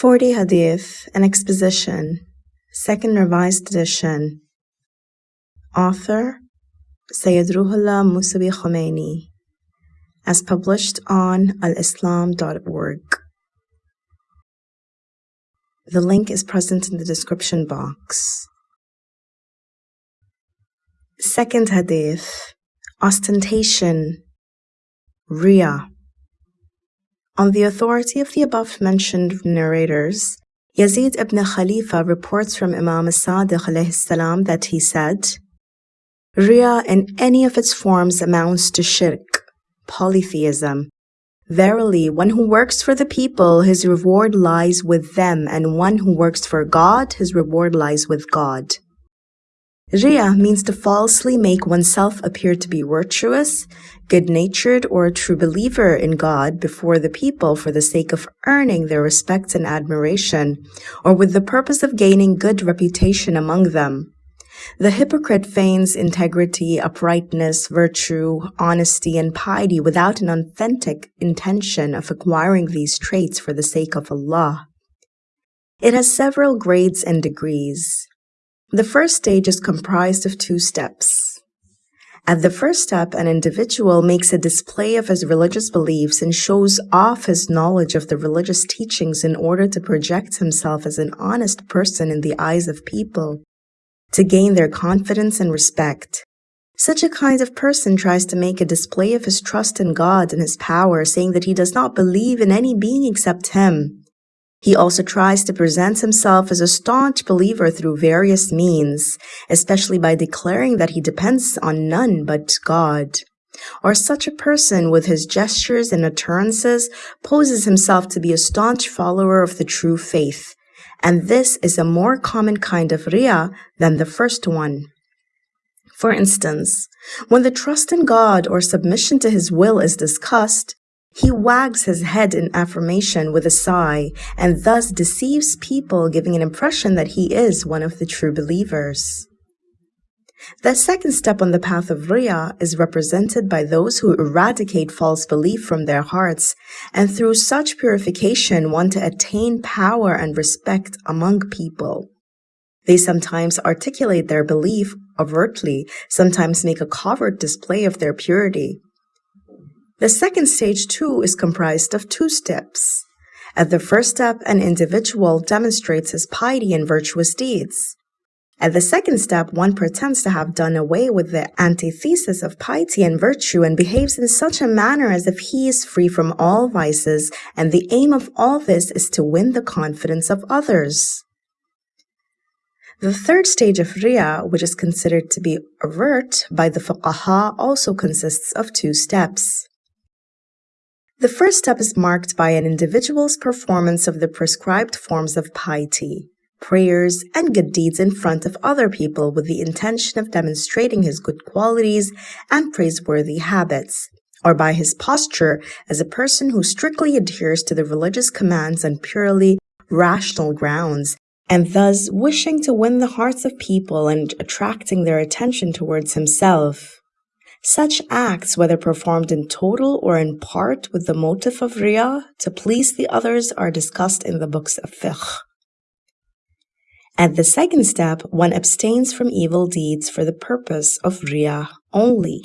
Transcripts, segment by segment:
40 Hadith, an exposition, second revised edition. Author Sayyid Ruhollah Musawi Khomeini, as published on alislam.org. The link is present in the description box. Second Hadith, ostentation, Riyah. On the authority of the above-mentioned narrators, Yazid ibn Khalifa reports from Imam as-Sadiq salam that he said, Riyah in any of its forms amounts to shirk, polytheism. Verily, one who works for the people, his reward lies with them, and one who works for God, his reward lies with God. Riyah means to falsely make oneself appear to be virtuous, good-natured, or a true believer in God before the people for the sake of earning their respect and admiration, or with the purpose of gaining good reputation among them. The hypocrite feigns integrity, uprightness, virtue, honesty, and piety without an authentic intention of acquiring these traits for the sake of Allah. It has several grades and degrees. The first stage is comprised of two steps. At the first step, an individual makes a display of his religious beliefs and shows off his knowledge of the religious teachings in order to project himself as an honest person in the eyes of people, to gain their confidence and respect. Such a kind of person tries to make a display of his trust in God and his power, saying that he does not believe in any being except him, he also tries to present himself as a staunch believer through various means, especially by declaring that he depends on none but God. Or such a person with his gestures and utterances poses himself to be a staunch follower of the true faith, and this is a more common kind of riyah than the first one. For instance, when the trust in God or submission to His will is discussed, he wags his head in affirmation with a sigh and thus deceives people, giving an impression that he is one of the true believers. The second step on the path of Riyah is represented by those who eradicate false belief from their hearts and through such purification want to attain power and respect among people. They sometimes articulate their belief overtly, sometimes make a covert display of their purity. The second stage, too, is comprised of two steps. At the first step, an individual demonstrates his piety and virtuous deeds. At the second step, one pretends to have done away with the antithesis of piety and virtue and behaves in such a manner as if he is free from all vices, and the aim of all this is to win the confidence of others. The third stage of Riyah, which is considered to be overt by the fuqaha, also consists of two steps. The first step is marked by an individual's performance of the prescribed forms of piety, prayers, and good deeds in front of other people with the intention of demonstrating his good qualities and praiseworthy habits, or by his posture as a person who strictly adheres to the religious commands on purely rational grounds, and thus wishing to win the hearts of people and attracting their attention towards himself. Such acts, whether performed in total or in part with the motive of riyah to please the others, are discussed in the books of fiqh. At the second step, one abstains from evil deeds for the purpose of riyah only.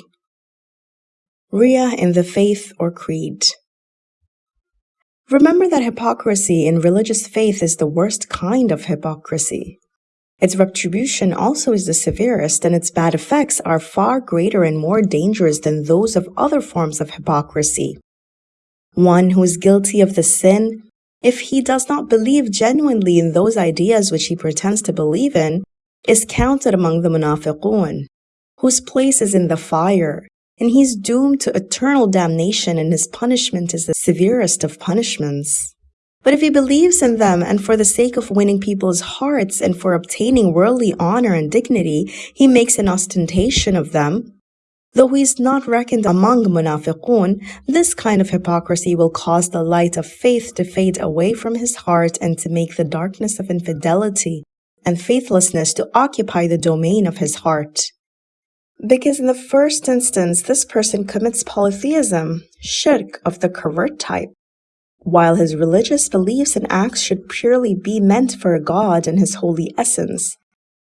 Riyah in the faith or creed. Remember that hypocrisy in religious faith is the worst kind of hypocrisy. Its retribution also is the severest, and its bad effects are far greater and more dangerous than those of other forms of hypocrisy. One who is guilty of the sin, if he does not believe genuinely in those ideas which he pretends to believe in, is counted among the munafiqun, whose place is in the fire, and he is doomed to eternal damnation and his punishment is the severest of punishments. But if he believes in them and for the sake of winning people's hearts and for obtaining worldly honor and dignity, he makes an ostentation of them, Though he is not reckoned among munafiqun, this kind of hypocrisy will cause the light of faith to fade away from his heart and to make the darkness of infidelity and faithlessness to occupy the domain of his heart. Because in the first instance, this person commits polytheism, shirk of the covert type, while his religious beliefs and acts should purely be meant for God and his holy essence.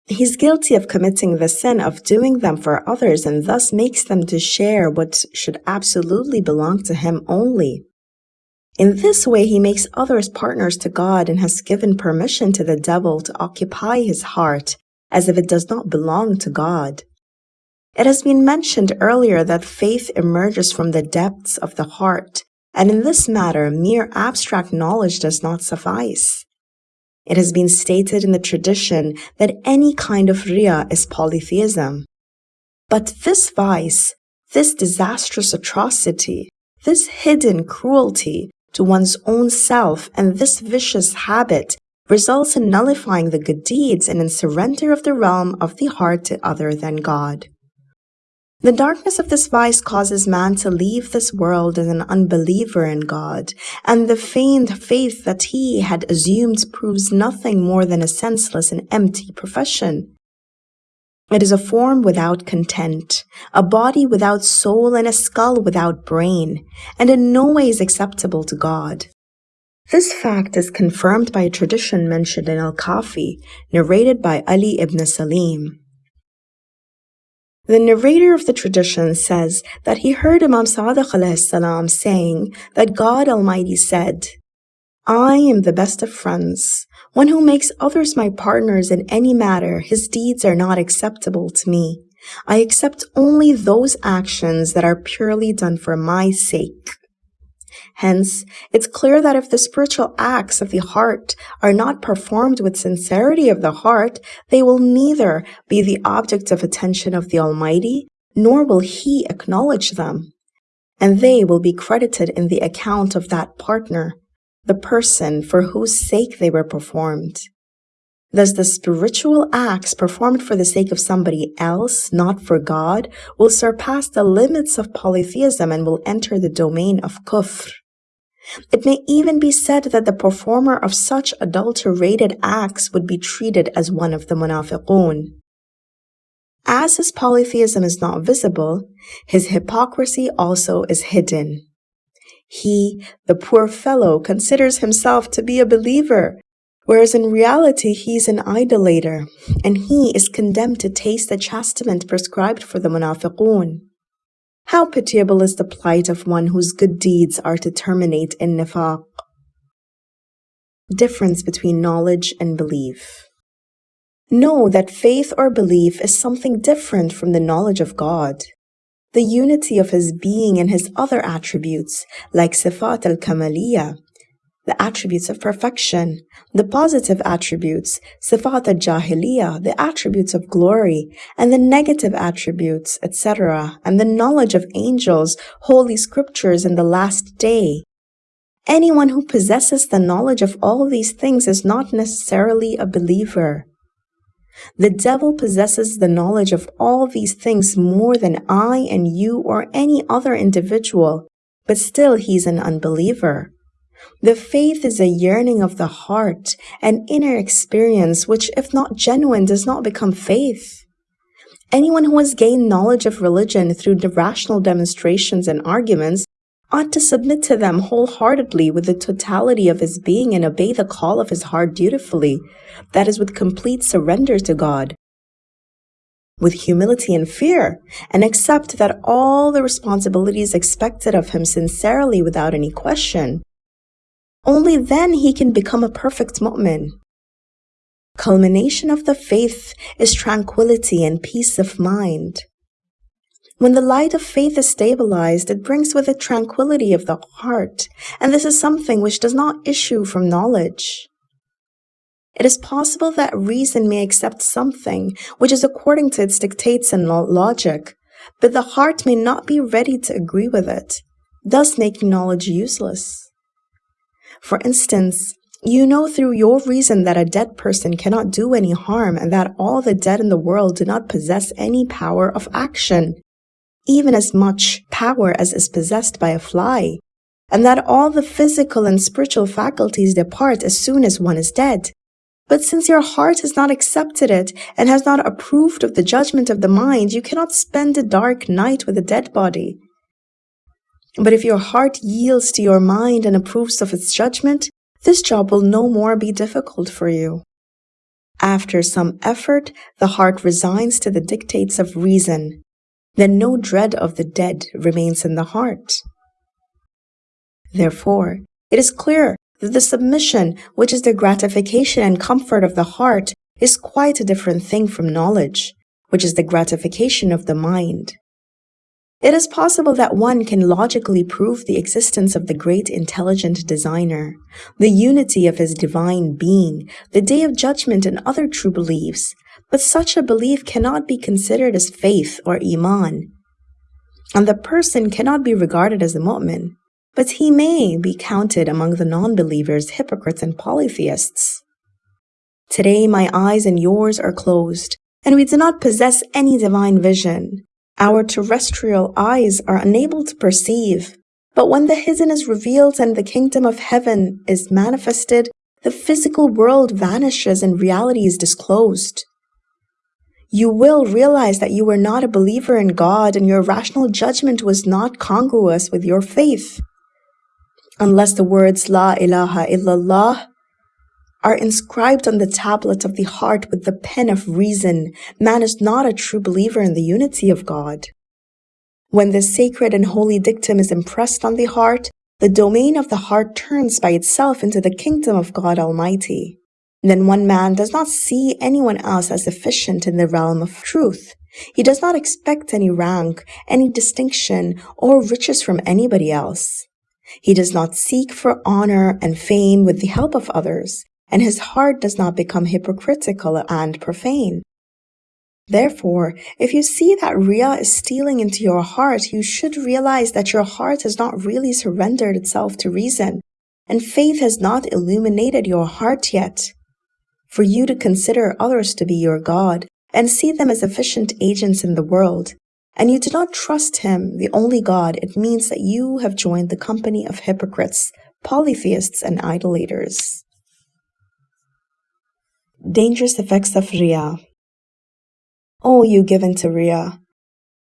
He's guilty of committing the sin of doing them for others and thus makes them to share what should absolutely belong to him only. In this way, he makes others partners to God and has given permission to the devil to occupy his heart as if it does not belong to God. It has been mentioned earlier that faith emerges from the depths of the heart and in this matter, mere abstract knowledge does not suffice. It has been stated in the tradition that any kind of riya is polytheism. But this vice, this disastrous atrocity, this hidden cruelty to one's own self and this vicious habit results in nullifying the good deeds and in surrender of the realm of the heart to other than God. The darkness of this vice causes man to leave this world as an unbeliever in God, and the feigned faith that he had assumed proves nothing more than a senseless and empty profession. It is a form without content, a body without soul, and a skull without brain, and in no way is acceptable to God. This fact is confirmed by a tradition mentioned in Al-Kafi, narrated by Ali ibn Salim. The narrator of the tradition says that he heard Imam Sadiq salam saying that God Almighty said, I am the best of friends. One who makes others my partners in any matter, his deeds are not acceptable to me. I accept only those actions that are purely done for my sake. Hence, it's clear that if the spiritual acts of the heart are not performed with sincerity of the heart, they will neither be the object of attention of the Almighty, nor will He acknowledge them. And they will be credited in the account of that partner, the person for whose sake they were performed. Thus, the spiritual acts performed for the sake of somebody else, not for God, will surpass the limits of polytheism and will enter the domain of kufr. It may even be said that the performer of such adulterated acts would be treated as one of the munafiqun. As his polytheism is not visible, his hypocrisy also is hidden. He, the poor fellow, considers himself to be a believer, whereas in reality he is an idolater, and he is condemned to taste the chastisement prescribed for the munafiqun. How pitiable is the plight of one whose good deeds are to terminate in nifaq. Difference between knowledge and belief. Know that faith or belief is something different from the knowledge of God. The unity of His being and His other attributes, like Sifat al-Kamaliyah, the attributes of perfection, the positive attributes, sifat al-jalaliyyah, the attributes of glory, and the negative attributes, etc., and the knowledge of angels, holy scriptures, and the last day. Anyone who possesses the knowledge of all these things is not necessarily a believer. The devil possesses the knowledge of all these things more than I and you or any other individual, but still he's an unbeliever. The faith is a yearning of the heart, an inner experience which, if not genuine, does not become faith. Anyone who has gained knowledge of religion through rational demonstrations and arguments ought to submit to them wholeheartedly with the totality of his being and obey the call of his heart dutifully, that is, with complete surrender to God, with humility and fear, and accept that all the responsibilities expected of him sincerely without any question. Only then he can become a perfect mu'min. Culmination of the faith is tranquility and peace of mind. When the light of faith is stabilized, it brings with it tranquility of the heart, and this is something which does not issue from knowledge. It is possible that reason may accept something which is according to its dictates and logic, but the heart may not be ready to agree with it, thus making knowledge useless. For instance, you know through your reason that a dead person cannot do any harm and that all the dead in the world do not possess any power of action, even as much power as is possessed by a fly, and that all the physical and spiritual faculties depart as soon as one is dead. But since your heart has not accepted it and has not approved of the judgment of the mind, you cannot spend a dark night with a dead body. But if your heart yields to your mind and approves of its judgment, this job will no more be difficult for you. After some effort, the heart resigns to the dictates of reason. Then no dread of the dead remains in the heart. Therefore, it is clear that the submission, which is the gratification and comfort of the heart, is quite a different thing from knowledge, which is the gratification of the mind. It is possible that one can logically prove the existence of the great intelligent designer, the unity of his divine being, the day of judgment and other true beliefs, but such a belief cannot be considered as faith or iman. And the person cannot be regarded as a mu'min, but he may be counted among the non-believers, hypocrites, and polytheists. Today my eyes and yours are closed, and we do not possess any divine vision. Our terrestrial eyes are unable to perceive, but when the hidden is revealed and the kingdom of heaven is manifested, the physical world vanishes and reality is disclosed. You will realize that you were not a believer in God and your rational judgment was not congruous with your faith. Unless the words La ilaha illallah are inscribed on the tablet of the heart with the pen of reason, man is not a true believer in the unity of God. When the sacred and holy dictum is impressed on the heart, the domain of the heart turns by itself into the kingdom of God Almighty. Then one man does not see anyone else as efficient in the realm of truth. He does not expect any rank, any distinction, or riches from anybody else. He does not seek for honor and fame with the help of others and his heart does not become hypocritical and profane. Therefore, if you see that Riyah is stealing into your heart, you should realize that your heart has not really surrendered itself to reason, and faith has not illuminated your heart yet. For you to consider others to be your God, and see them as efficient agents in the world, and you do not trust Him, the only God, it means that you have joined the company of hypocrites, polytheists, and idolaters. Dangerous effects of Riyah. O you given to Riyah,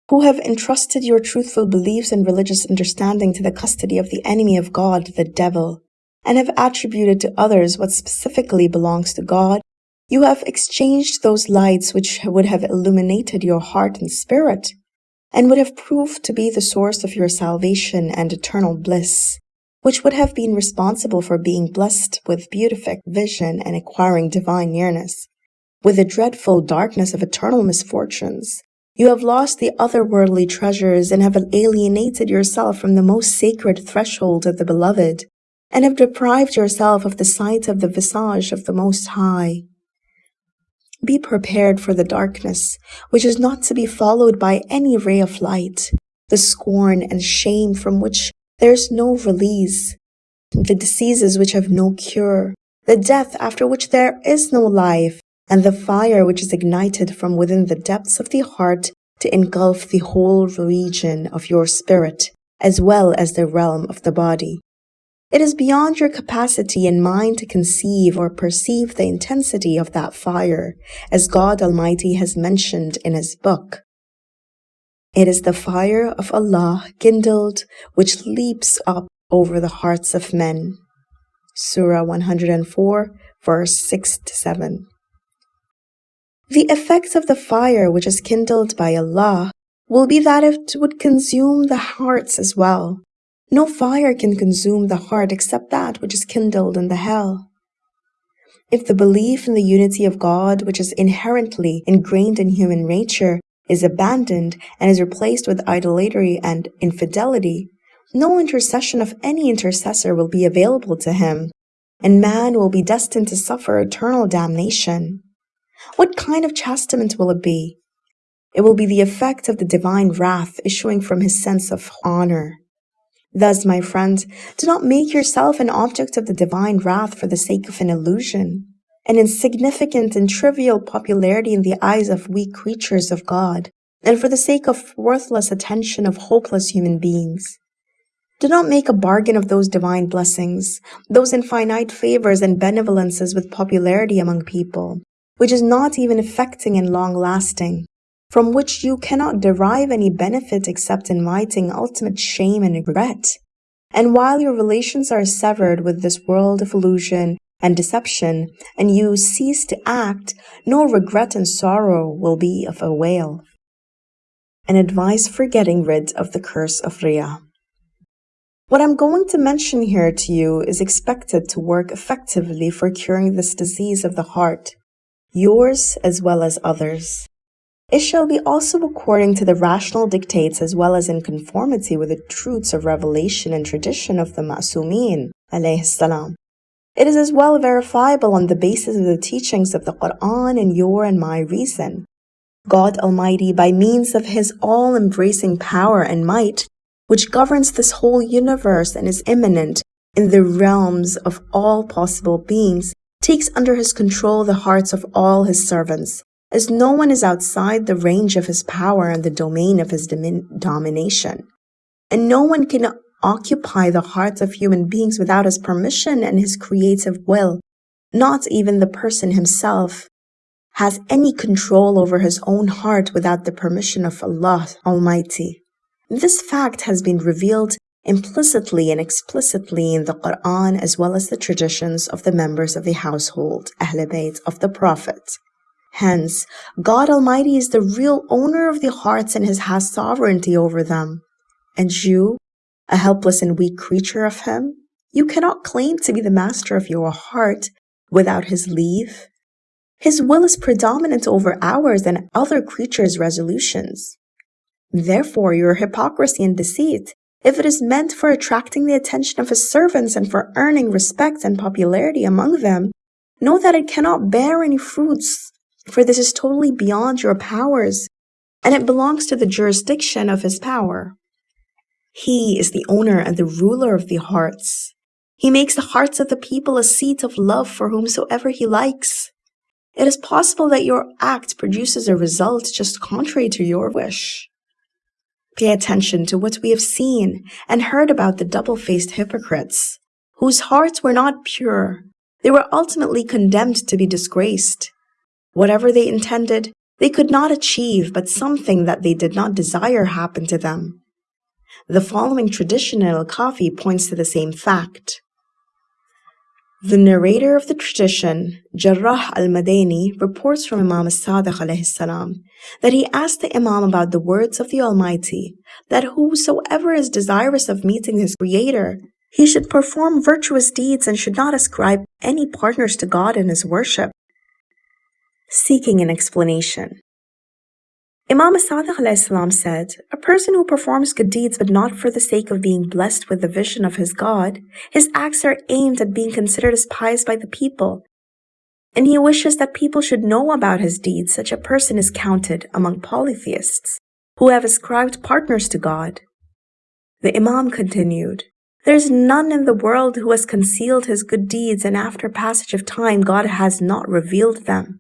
who have entrusted your truthful beliefs and religious understanding to the custody of the enemy of God, the devil, and have attributed to others what specifically belongs to God, you have exchanged those lights which would have illuminated your heart and spirit, and would have proved to be the source of your salvation and eternal bliss which would have been responsible for being blessed with beatific vision and acquiring divine nearness. With the dreadful darkness of eternal misfortunes, you have lost the otherworldly treasures and have alienated yourself from the most sacred threshold of the beloved, and have deprived yourself of the sight of the visage of the Most High. Be prepared for the darkness, which is not to be followed by any ray of light, the scorn and shame from which there is no release. The diseases which have no cure, the death after which there is no life, and the fire which is ignited from within the depths of the heart to engulf the whole region of your spirit, as well as the realm of the body. It is beyond your capacity and mind to conceive or perceive the intensity of that fire, as God Almighty has mentioned in His book. It is the fire of Allah kindled which leaps up over the hearts of men. Surah 104, verse 6 to 7. The effect of the fire which is kindled by Allah will be that it would consume the hearts as well. No fire can consume the heart except that which is kindled in the hell. If the belief in the unity of God, which is inherently ingrained in human nature, is abandoned and is replaced with idolatry and infidelity, no intercession of any intercessor will be available to him, and man will be destined to suffer eternal damnation. What kind of chastisement will it be? It will be the effect of the divine wrath issuing from his sense of honor. Thus, my friend, do not make yourself an object of the divine wrath for the sake of an illusion an insignificant and trivial popularity in the eyes of weak creatures of God, and for the sake of worthless attention of hopeless human beings. Do not make a bargain of those divine blessings, those infinite favors and benevolences with popularity among people, which is not even affecting and long lasting. from which you cannot derive any benefit except inviting ultimate shame and regret. And while your relations are severed with this world of illusion and deception, and you cease to act, no regret and sorrow will be of avail. An advice for getting rid of the curse of Riyah. What I'm going to mention here to you is expected to work effectively for curing this disease of the heart, yours as well as others. It shall be also according to the rational dictates as well as in conformity with the truths of revelation and tradition of the Ma'sumin, salam. It is as well verifiable on the basis of the teachings of the Quran and your and my reason. God Almighty, by means of His all-embracing power and might, which governs this whole universe and is immanent in the realms of all possible beings, takes under His control the hearts of all His servants as no one is outside the range of his power and the domain of his domination. And no one can occupy the hearts of human beings without his permission and his creative will. Not even the person himself has any control over his own heart without the permission of Allah Almighty. This fact has been revealed implicitly and explicitly in the Quran as well as the traditions of the members of the household, Ahl Bayt of the Prophet. Hence, God Almighty is the real owner of the hearts and has sovereignty over them. And you, a helpless and weak creature of Him, you cannot claim to be the master of your heart without His leave. His will is predominant over ours and other creatures' resolutions. Therefore, your hypocrisy and deceit, if it is meant for attracting the attention of His servants and for earning respect and popularity among them, know that it cannot bear any fruits for this is totally beyond your powers, and it belongs to the jurisdiction of his power. He is the owner and the ruler of the hearts. He makes the hearts of the people a seat of love for whomsoever he likes. It is possible that your act produces a result just contrary to your wish. Pay attention to what we have seen and heard about the double-faced hypocrites, whose hearts were not pure. They were ultimately condemned to be disgraced. Whatever they intended, they could not achieve, but something that they did not desire happened to them. The following traditional Al-Kafi points to the same fact. The narrator of the tradition, Jarrah al-Madani, reports from Imam as-Sadiq salam that he asked the Imam about the words of the Almighty, that whosoever is desirous of meeting his Creator, he should perform virtuous deeds and should not ascribe any partners to God in his worship seeking an explanation. Imam Sadiq said, A person who performs good deeds but not for the sake of being blessed with the vision of his God, his acts are aimed at being considered as pious by the people, and he wishes that people should know about his deeds. Such a person is counted among polytheists, who have ascribed partners to God. The Imam continued, There is none in the world who has concealed his good deeds, and after passage of time God has not revealed them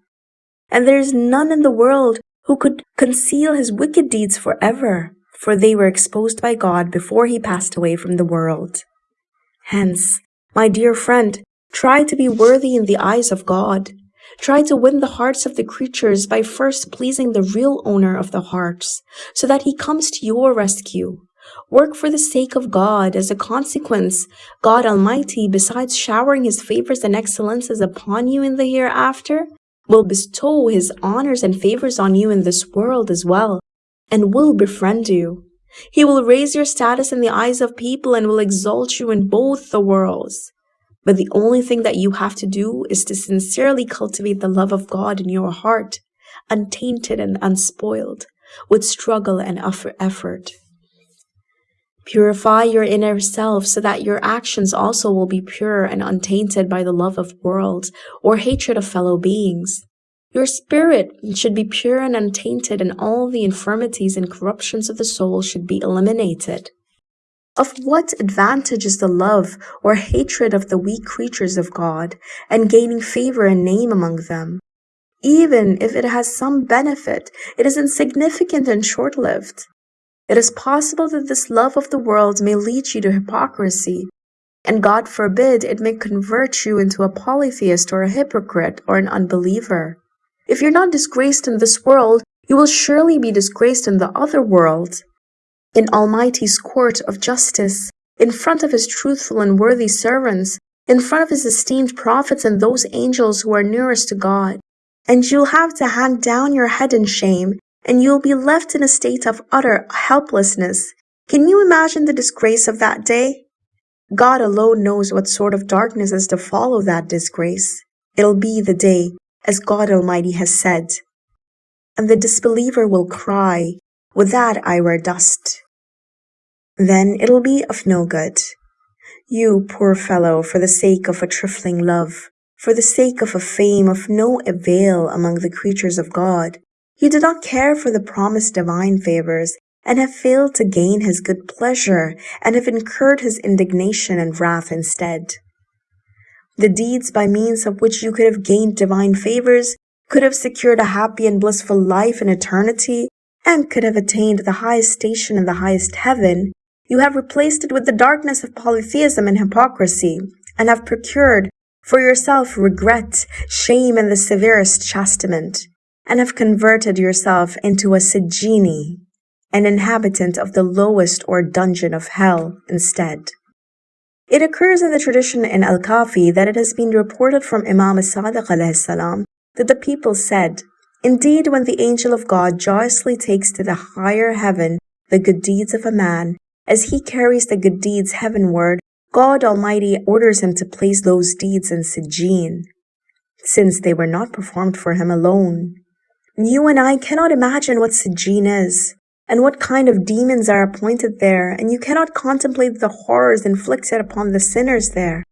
and there is none in the world who could conceal his wicked deeds forever, for they were exposed by God before he passed away from the world. Hence, my dear friend, try to be worthy in the eyes of God. Try to win the hearts of the creatures by first pleasing the real owner of the hearts, so that he comes to your rescue. Work for the sake of God. As a consequence, God Almighty, besides showering his favors and excellences upon you in the hereafter, will bestow his honors and favors on you in this world as well, and will befriend you. He will raise your status in the eyes of people and will exalt you in both the worlds. But the only thing that you have to do is to sincerely cultivate the love of God in your heart, untainted and unspoiled, with struggle and effort. Purify your inner self so that your actions also will be pure and untainted by the love of worlds or hatred of fellow beings. Your spirit should be pure and untainted and all the infirmities and corruptions of the soul should be eliminated. Of what advantage is the love or hatred of the weak creatures of God and gaining favor and name among them? Even if it has some benefit, it is insignificant and short-lived. It is possible that this love of the world may lead you to hypocrisy, and God forbid it may convert you into a polytheist or a hypocrite or an unbeliever. If you're not disgraced in this world, You will surely be disgraced in the other world. In Almighty's court of justice, in front of his truthful and worthy servants, in front of his esteemed prophets and those angels who are nearest to God. And you'll have to hang down your head in shame, and you'll be left in a state of utter helplessness. Can you imagine the disgrace of that day? God alone knows what sort of darkness is to follow that disgrace. It'll be the day, as God Almighty has said. And the disbeliever will cry, With that I wear dust. Then it'll be of no good. You, poor fellow, for the sake of a trifling love, for the sake of a fame of no avail among the creatures of God, you did not care for the promised divine favors, and have failed to gain his good pleasure, and have incurred his indignation and wrath instead. The deeds by means of which you could have gained divine favors, could have secured a happy and blissful life in eternity, and could have attained the highest station in the highest heaven, you have replaced it with the darkness of polytheism and hypocrisy, and have procured for yourself regret, shame, and the severest chastisement, and have converted yourself into a Sijini, an inhabitant of the lowest or dungeon of hell instead. It occurs in the tradition in Al-Kafi that it has been reported from Imam as-Sadiq salam that the people said, Indeed, when the angel of God joyously takes to the higher heaven the good deeds of a man, as he carries the good deeds heavenward, God Almighty orders him to place those deeds in Sijin, since they were not performed for him alone. You and I cannot imagine what Sijin is and what kind of demons are appointed there, and you cannot contemplate the horrors inflicted upon the sinners there.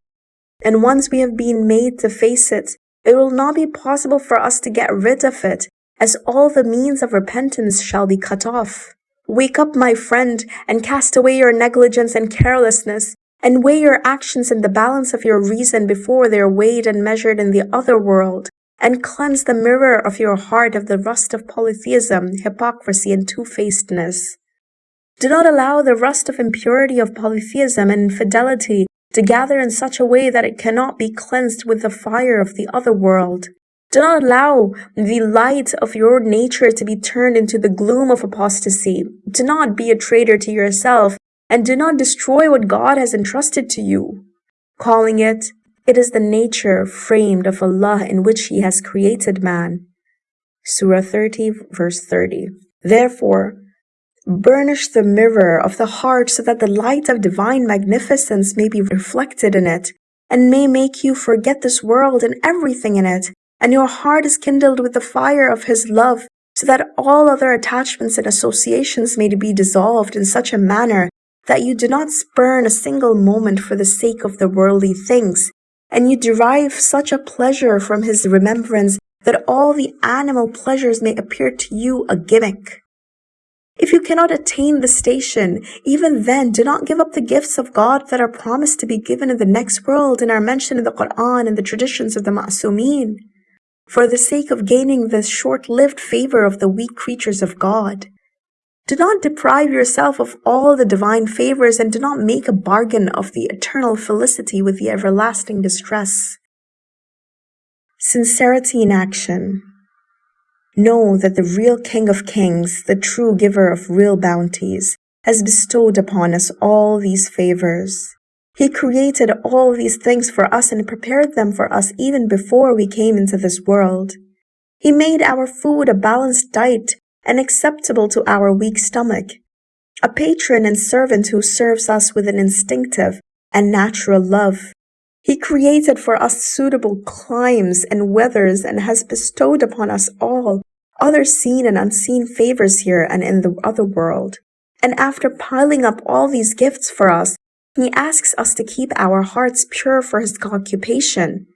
And once we have been made to face it, it will not be possible for us to get rid of it, as all the means of repentance shall be cut off. Wake up, my friend, and cast away your negligence and carelessness, and weigh your actions in the balance of your reason before they are weighed and measured in the other world, and cleanse the mirror of your heart of the rust of polytheism, hypocrisy, and two-facedness. Do not allow the rust of impurity of polytheism and infidelity to gather in such a way that it cannot be cleansed with the fire of the other world. Do not allow the light of your nature to be turned into the gloom of apostasy. Do not be a traitor to yourself, and do not destroy what God has entrusted to you, calling it it is the nature framed of Allah in which He has created man. Surah 30, verse 30. Therefore, burnish the mirror of the heart so that the light of divine magnificence may be reflected in it, and may make you forget this world and everything in it, and your heart is kindled with the fire of His love, so that all other attachments and associations may be dissolved in such a manner that you do not spurn a single moment for the sake of the worldly things, and you derive such a pleasure from his remembrance that all the animal pleasures may appear to you a gimmick. If you cannot attain the station, even then do not give up the gifts of God that are promised to be given in the next world and are mentioned in the Quran and the traditions of the Ma'sumin, for the sake of gaining the short-lived favor of the weak creatures of God. Do not deprive yourself of all the divine favors and do not make a bargain of the eternal felicity with the everlasting distress. Sincerity in action. Know that the real King of Kings, the true giver of real bounties, has bestowed upon us all these favors. He created all these things for us and prepared them for us even before we came into this world. He made our food a balanced diet and acceptable to our weak stomach, a patron and servant who serves us with an instinctive and natural love. He created for us suitable climes and weathers and has bestowed upon us all other seen and unseen favors here and in the other world. And after piling up all these gifts for us, he asks us to keep our hearts pure for his occupation,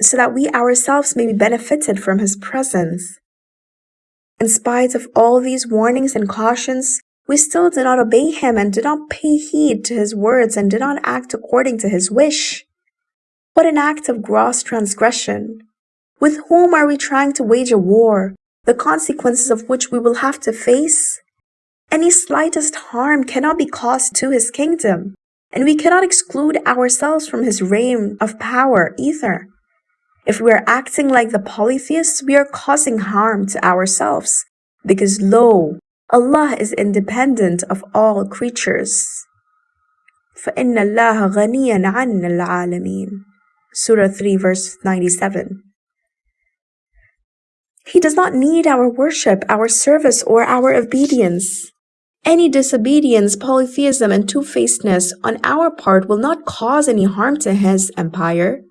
so that we ourselves may be benefited from his presence. In spite of all these warnings and cautions, we still did not obey him and did not pay heed to his words and did not act according to his wish. What an act of gross transgression! With whom are we trying to wage a war, the consequences of which we will have to face? Any slightest harm cannot be caused to his kingdom, and we cannot exclude ourselves from his reign of power either. If we are acting like the polytheists, we are causing harm to ourselves, Because lo, Allah is independent of all creatures. فَإِنَّ اللَّهَ غَنِيًّا عَنَّ الْعَالَمِينَ Surah 3 verse 97 He does not need our worship, our service, or our obedience. Any disobedience, polytheism, and two-facedness on our part will not cause any harm to his empire.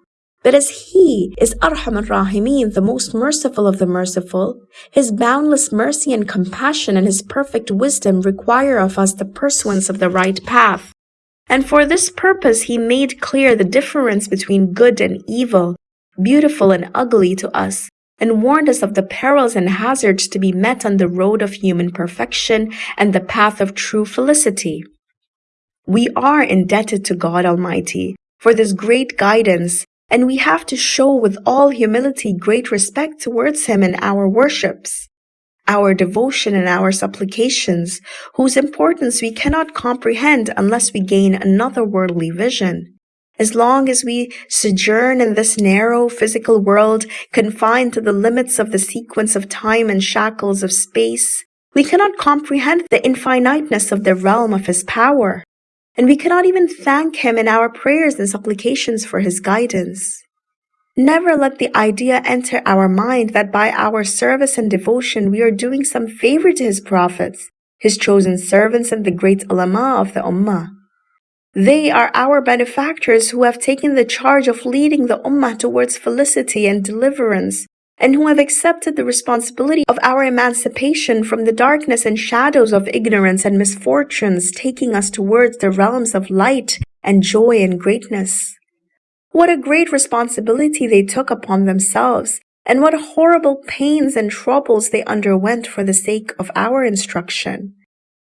But as He is Arham ar-Rahimin, the most merciful of the merciful, His boundless mercy and compassion and His perfect wisdom require of us the pursuance of the right path. And for this purpose He made clear the difference between good and evil, beautiful and ugly to us, and warned us of the perils and hazards to be met on the road of human perfection and the path of true felicity. We are indebted to God Almighty for this great guidance and we have to show with all humility great respect towards him in our worships, our devotion and our supplications, whose importance we cannot comprehend unless we gain another worldly vision. As long as we sojourn in this narrow physical world, confined to the limits of the sequence of time and shackles of space, we cannot comprehend the infiniteness of the realm of his power and we cannot even thank Him in our prayers and supplications for His guidance. Never let the idea enter our mind that by our service and devotion we are doing some favor to His prophets, His chosen servants, and the great ulama of the Ummah. They are our benefactors who have taken the charge of leading the Ummah towards felicity and deliverance and who have accepted the responsibility of our emancipation from the darkness and shadows of ignorance and misfortunes, taking us towards the realms of light and joy and greatness. What a great responsibility they took upon themselves, and what horrible pains and troubles they underwent for the sake of our instruction,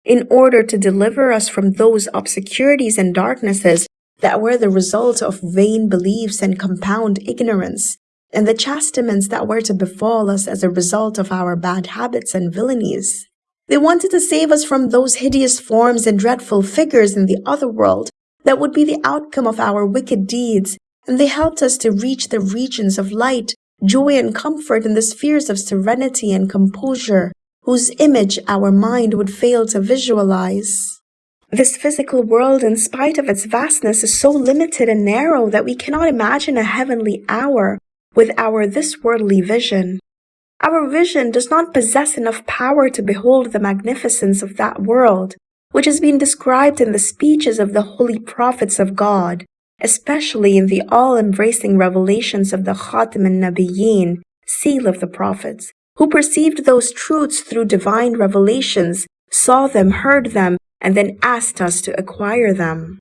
in order to deliver us from those obscurities and darknesses that were the result of vain beliefs and compound ignorance, and the chastisements that were to befall us as a result of our bad habits and villainies. They wanted to save us from those hideous forms and dreadful figures in the other world that would be the outcome of our wicked deeds, and they helped us to reach the regions of light, joy, and comfort in the spheres of serenity and composure, whose image our mind would fail to visualize. This physical world, in spite of its vastness, is so limited and narrow that we cannot imagine a heavenly hour with our this worldly vision. Our vision does not possess enough power to behold the magnificence of that world, which has been described in the speeches of the holy prophets of God, especially in the all-embracing revelations of the Khatim al-Nabiyyin, seal of the prophets, who perceived those truths through divine revelations, saw them, heard them, and then asked us to acquire them.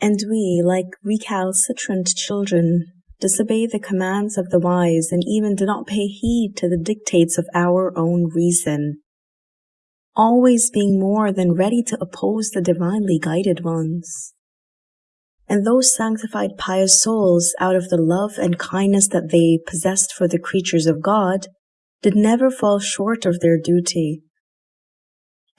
And we, like recalcitrant children, disobey the commands of the wise and even do not pay heed to the dictates of our own reason, always being more than ready to oppose the divinely guided ones. And those sanctified pious souls, out of the love and kindness that they possessed for the creatures of God, did never fall short of their duty,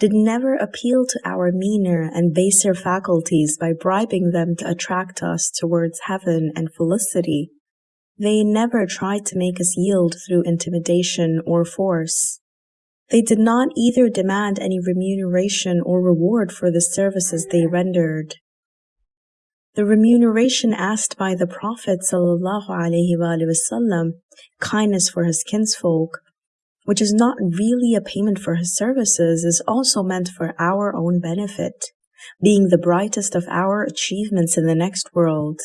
did never appeal to our meaner and baser faculties by bribing them to attract us towards heaven and felicity. They never tried to make us yield through intimidation or force. They did not either demand any remuneration or reward for the services they rendered. The remuneration asked by the Prophet ﷺ, kindness for his kinsfolk, which is not really a payment for his services, is also meant for our own benefit, being the brightest of our achievements in the next world.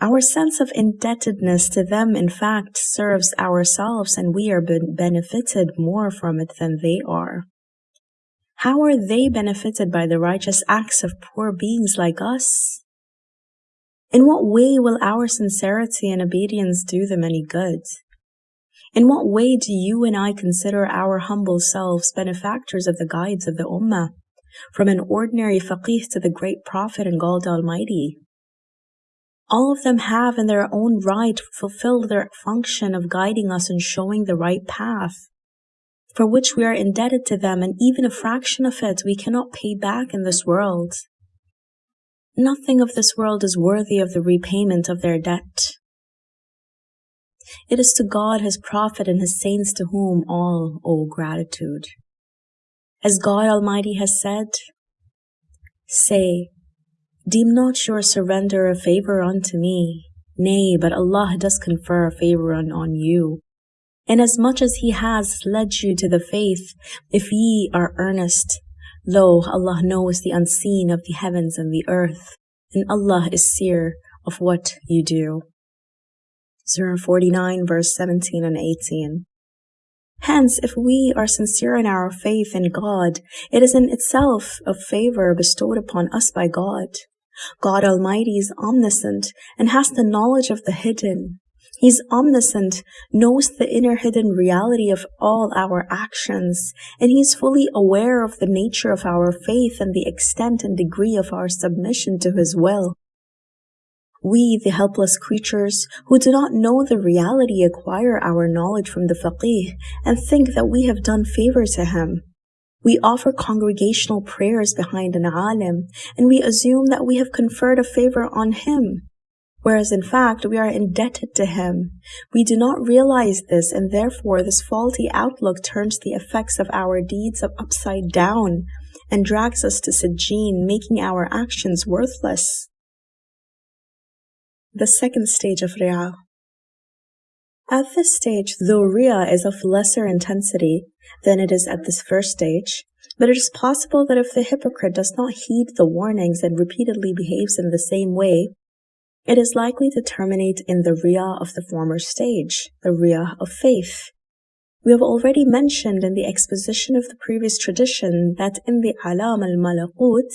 Our sense of indebtedness to them, in fact, serves ourselves and we are benefited more from it than they are. How are they benefited by the righteous acts of poor beings like us? In what way will our sincerity and obedience do them any good? In what way do you and I consider our humble selves benefactors of the guides of the Ummah, from an ordinary faqih to the great Prophet and God Almighty? All of them have in their own right fulfilled their function of guiding us and showing the right path, for which we are indebted to them and even a fraction of it we cannot pay back in this world. Nothing of this world is worthy of the repayment of their debt. It is to God, His Prophet, and His saints to whom all owe gratitude. As God Almighty has said, Say, Deem not your surrender a favor unto me, nay, but Allah does confer a favor on on you. Inasmuch as He has led you to the faith, if ye are earnest, lo, Allah knows the unseen of the heavens and the earth, and Allah is seer of what you do. Surah 49 verse 17 and 18. Hence, if we are sincere in our faith in God, it is in itself a favor bestowed upon us by God. God Almighty is omniscient and has the knowledge of the hidden. He's omniscient, knows the inner hidden reality of all our actions, and he's fully aware of the nature of our faith and the extent and degree of our submission to his will. We, the helpless creatures who do not know the reality, acquire our knowledge from the faqih and think that we have done favor to him. We offer congregational prayers behind an alim, and we assume that we have conferred a favor on him, whereas in fact we are indebted to him. We do not realize this, and therefore this faulty outlook turns the effects of our deeds upside down and drags us to Sijjin, making our actions worthless. The second stage of Riyah. At this stage, though Riyah is of lesser intensity than it is at this first stage, but it is possible that if the hypocrite does not heed the warnings and repeatedly behaves in the same way, it is likely to terminate in the Riyah of the former stage, the Riyah of faith. We have already mentioned in the exposition of the previous tradition that in the Alam al-Malakut,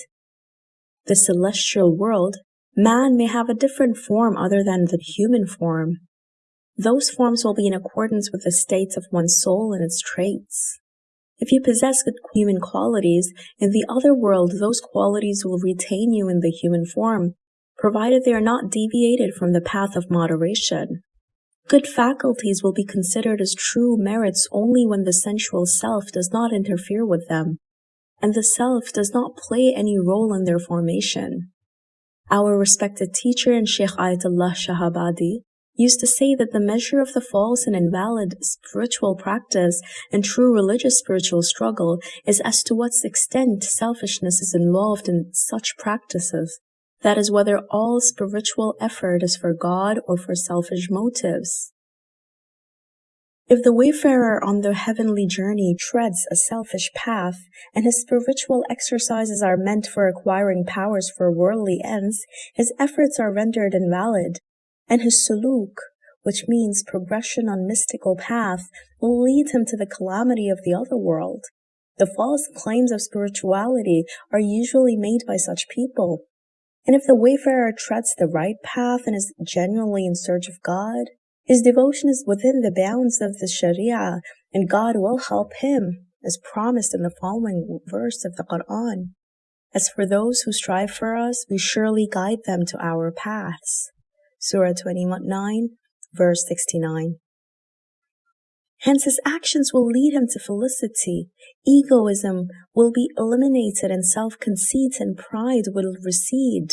the celestial world, Man may have a different form other than the human form. Those forms will be in accordance with the states of one's soul and its traits. If you possess good human qualities, in the other world those qualities will retain you in the human form, provided they are not deviated from the path of moderation. Good faculties will be considered as true merits only when the sensual self does not interfere with them, and the self does not play any role in their formation. Our respected teacher and Sheikh Ayatollah Shahabadi used to say that the measure of the false and invalid spiritual practice and true religious spiritual struggle is as to what extent selfishness is involved in such practices. That is whether all spiritual effort is for God or for selfish motives. If the wayfarer on the heavenly journey treads a selfish path, and his spiritual exercises are meant for acquiring powers for worldly ends, his efforts are rendered invalid, and his suluk, which means progression on mystical path, will lead him to the calamity of the other world. The false claims of spirituality are usually made by such people. And if the wayfarer treads the right path and is genuinely in search of God, his devotion is within the bounds of the Sharia, and God will help him, as promised in the following verse of the Quran. As for those who strive for us, we surely guide them to our paths. Surah 29, verse 69. Hence his actions will lead him to felicity. Egoism will be eliminated and self-conceit and pride will recede.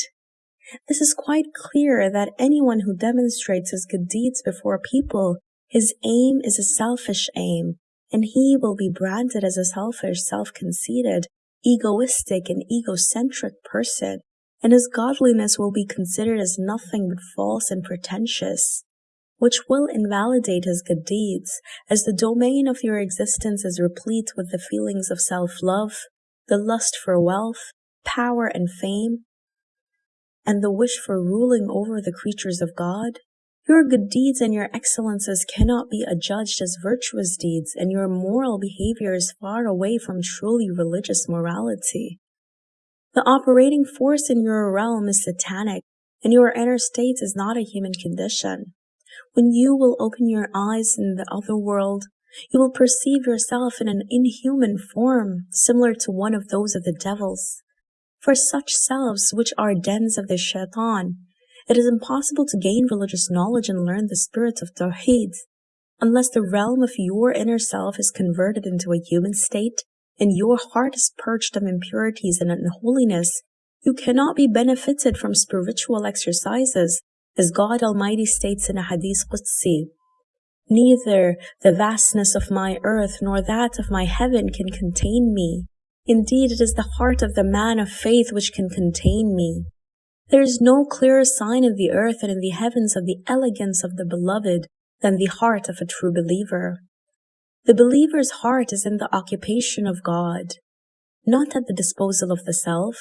This is quite clear that anyone who demonstrates his good deeds before people, his aim is a selfish aim, and he will be branded as a selfish, self-conceited, egoistic, and egocentric person, and his godliness will be considered as nothing but false and pretentious, which will invalidate his good deeds, as the domain of your existence is replete with the feelings of self-love, the lust for wealth, power and fame, and the wish for ruling over the creatures of God, your good deeds and your excellences cannot be adjudged as virtuous deeds, and your moral behavior is far away from truly religious morality. The operating force in your realm is satanic, and your inner state is not a human condition. When you will open your eyes in the other world, you will perceive yourself in an inhuman form, similar to one of those of the devils. For such selves, which are dens of the shaitan, it is impossible to gain religious knowledge and learn the spirit of Tawheed, unless the realm of your inner self is converted into a human state and your heart is purged of impurities and unholiness, You cannot be benefited from spiritual exercises, as God Almighty states in a Hadith Qudsi. Neither the vastness of my earth nor that of my heaven can contain me. Indeed, it is the heart of the man of faith which can contain me. There is no clearer sign in the earth and in the heavens of the elegance of the beloved than the heart of a true believer. The believer's heart is in the occupation of God, not at the disposal of the self.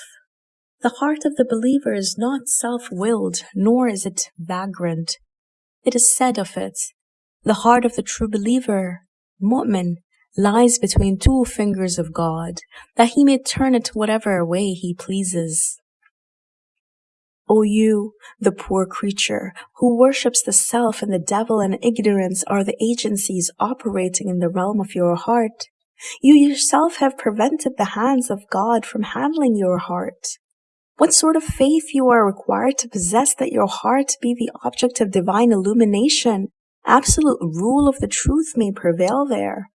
The heart of the believer is not self-willed, nor is it vagrant. It is said of it, the heart of the true believer, mu'min, lies between two fingers of God, that he may turn it whatever way he pleases. O you, the poor creature, who worships the self and the devil and ignorance are the agencies operating in the realm of your heart, you yourself have prevented the hands of God from handling your heart. What sort of faith you are required to possess that your heart be the object of divine illumination, absolute rule of the truth may prevail there.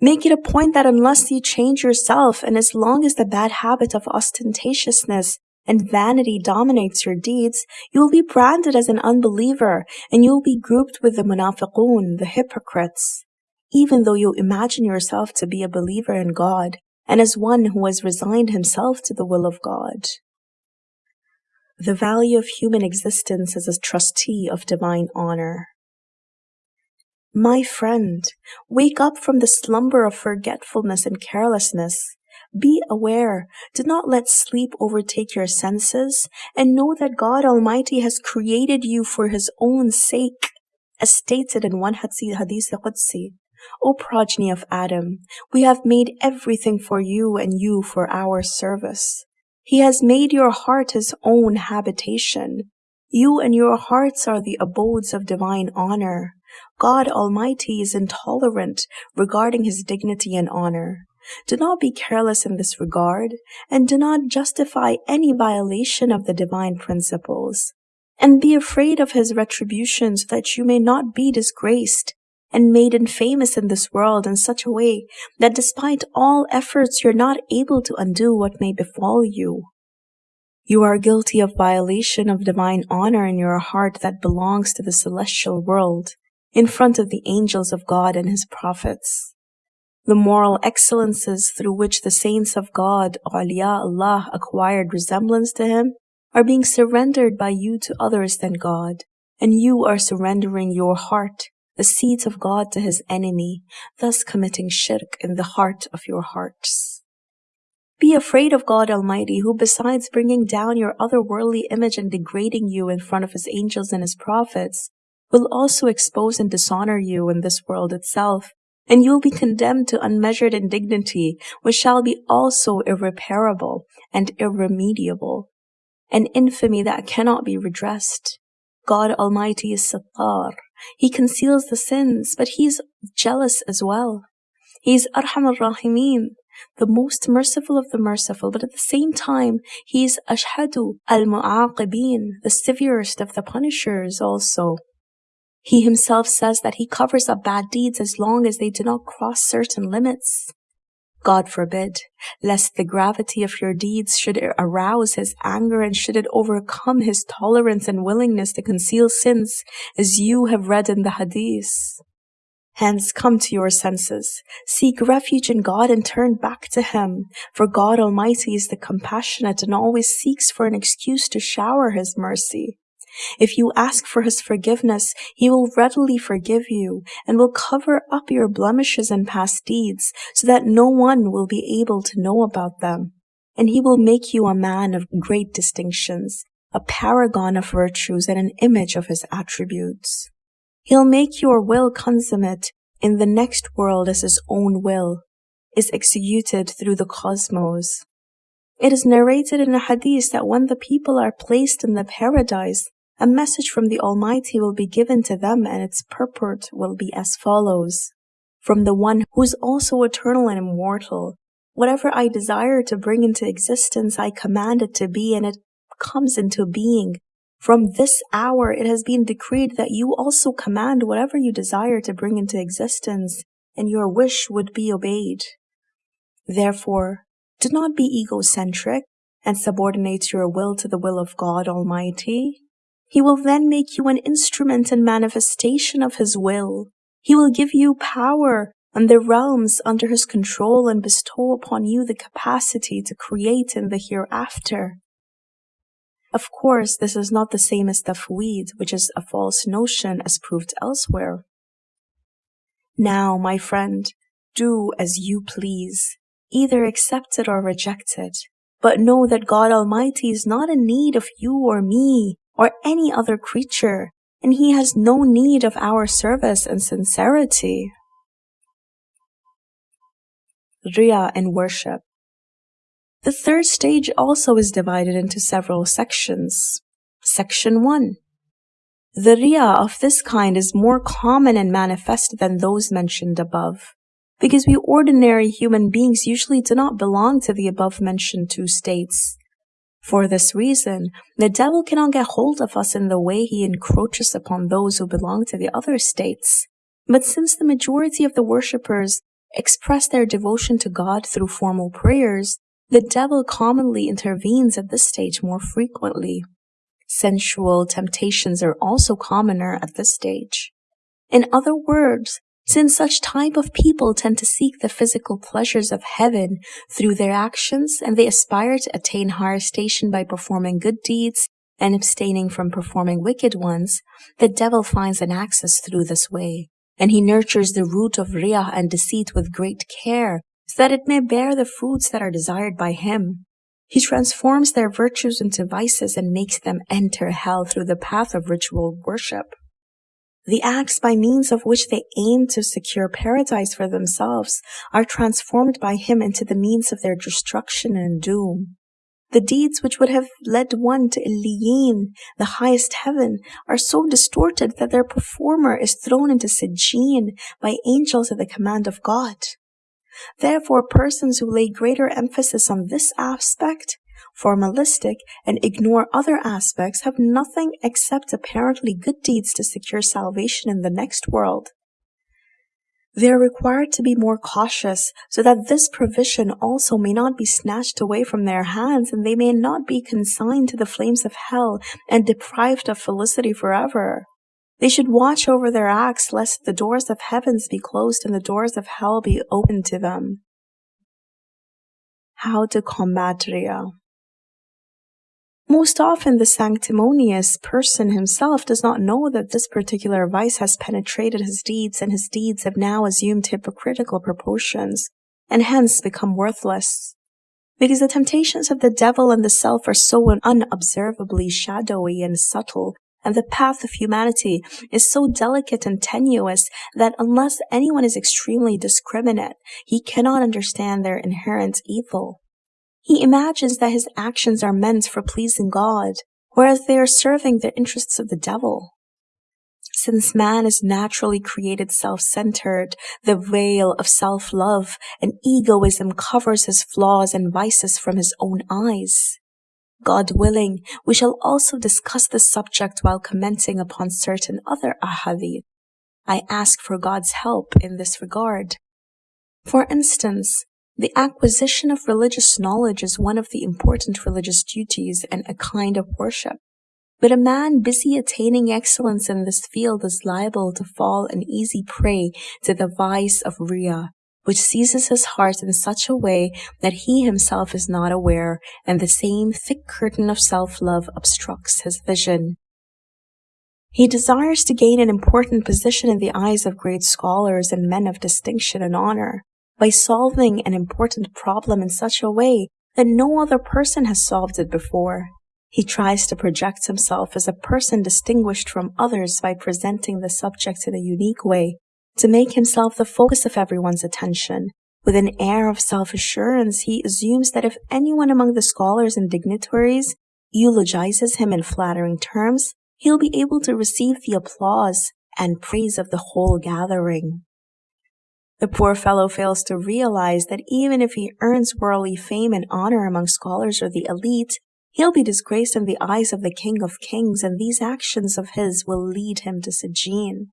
Make it a point that unless you change yourself, and as long as the bad habit of ostentatiousness and vanity dominates your deeds, you will be branded as an unbeliever, and you will be grouped with the munafiqun, the hypocrites, even though you imagine yourself to be a believer in God and as one who has resigned himself to the will of God. The value of human existence as a trustee of divine honor. My friend, wake up from the slumber of forgetfulness and carelessness. Be aware, do not let sleep overtake your senses, and know that God Almighty has created you for His own sake, as stated in one Hadith Qudsi. O progeny of Adam, we have made everything for you and you for our service. He has made your heart his own habitation. You and your hearts are the abodes of divine honor. God Almighty is intolerant regarding his dignity and honor. Do not be careless in this regard, and do not justify any violation of the divine principles. And be afraid of his retribution so that you may not be disgraced and made infamous in this world in such a way that despite all efforts you're not able to undo what may befall you. You are guilty of violation of divine honor in your heart that belongs to the celestial world, in front of the angels of God and his prophets. The moral excellences through which the saints of God, Allah, acquired resemblance to him, are being surrendered by you to others than God, and you are surrendering your heart the seeds of God to his enemy, thus committing shirk in the heart of your hearts. Be afraid of God Almighty, who besides bringing down your otherworldly image and degrading you in front of his angels and his prophets, will also expose and dishonor you in this world itself, and you will be condemned to unmeasured indignity, which shall be also irreparable and irremediable, an infamy that cannot be redressed. God Almighty is Sattar, he conceals the sins, but He is jealous as well. He is Arham al-Rahimin, the most merciful of the merciful, but at the same time, He is Ashadd al-Mu'aqibin, the severest of the punishers also. He himself says that he covers up bad deeds as long as they do not cross certain limits. God forbid, lest the gravity of your deeds should arouse his anger and should it overcome his tolerance and willingness to conceal sins, as you have read in the hadith. Hence come to your senses, seek refuge in God and turn back to Him, for God Almighty is the compassionate and always seeks for an excuse to shower His mercy. If you ask for his forgiveness, he will readily forgive you and will cover up your blemishes and past deeds so that no one will be able to know about them. And he will make you a man of great distinctions, a paragon of virtues and an image of his attributes. He'll make your will consummate in the next world as his own will is executed through the cosmos. It is narrated in a hadith that when the people are placed in the paradise, a message from the Almighty will be given to them and its purport will be as follows. From the one who is also eternal and immortal. Whatever I desire to bring into existence, I command it to be and it comes into being. From this hour, it has been decreed that you also command whatever you desire to bring into existence, and your wish would be obeyed. Therefore, do not be egocentric, and subordinate your will to the will of God Almighty, He will then make you an instrument and manifestation of His will. He will give you power and the realms under His control and bestow upon you the capacity to create in the hereafter. Of course, this is not the same as tafweed, which is a false notion as proved elsewhere. Now, my friend, do as you please. Either accept it or reject it. But know that God Almighty is not in need of you or me or any other creature, and He has no need of our service and sincerity. Riya and worship. The third stage also is divided into several sections. Section 1. The Riya of this kind is more common and manifest than those mentioned above, because we ordinary human beings usually do not belong to the above mentioned two states. For this reason, the devil cannot get hold of us in the way he encroaches upon those who belong to the other states. But since the majority of the worshippers express their devotion to God through formal prayers, the devil commonly intervenes at this stage more frequently. Sensual temptations are also commoner at this stage. In other words, since such type of people tend to seek the physical pleasures of heaven through their actions and they aspire to attain higher station by performing good deeds and abstaining from performing wicked ones, the devil finds an access through this way, and he nurtures the root of riyah and deceit with great care so that it may bear the fruits that are desired by him. He transforms their virtues into vices and makes them enter hell through the path of ritual worship. The acts by means of which they aim to secure paradise for themselves are transformed by him into the means of their destruction and doom. The deeds which would have led one to Iliyin, the highest heaven, are so distorted that their performer is thrown into Sijin by angels at the command of God. Therefore, persons who lay greater emphasis on this aspect, formalistic, and ignore other aspects have nothing except apparently good deeds to secure salvation in the next world. They are required to be more cautious so that this provision also may not be snatched away from their hands and they may not be consigned to the flames of hell and deprived of felicity forever. They should watch over their acts lest the doors of heavens be closed and the doors of hell be opened to them. How to combat Riya. Most often, the sanctimonious person himself does not know that this particular vice has penetrated his deeds, and his deeds have now assumed hypocritical proportions, and hence become worthless. Because the temptations of the devil and the self are so unobservably shadowy and subtle and the path of humanity is so delicate and tenuous that unless anyone is extremely discriminate, he cannot understand their inherent evil. He imagines that his actions are meant for pleasing God, whereas they are serving the interests of the devil. Since man is naturally created self-centered, the veil of self-love and egoism covers his flaws and vices from his own eyes. God willing, we shall also discuss this subject while commenting upon certain other ahadith. I ask for God's help in this regard. For instance, the acquisition of religious knowledge is one of the important religious duties and a kind of worship. But a man busy attaining excellence in this field is liable to fall an easy prey to the vice of Riya, which seizes his heart in such a way that he himself is not aware, and the same thick curtain of self-love obstructs his vision. He desires to gain an important position in the eyes of great scholars and men of distinction and honor by solving an important problem in such a way that no other person has solved it before. He tries to project himself as a person distinguished from others by presenting the subject in a unique way to make himself the focus of everyone's attention. With an air of self-assurance, he assumes that if anyone among the scholars and dignitaries eulogizes him in flattering terms, he'll be able to receive the applause and praise of the whole gathering. The poor fellow fails to realize that even if he earns worldly fame and honor among scholars or the elite, he'll be disgraced in the eyes of the King of Kings, and these actions of his will lead him to Sijin.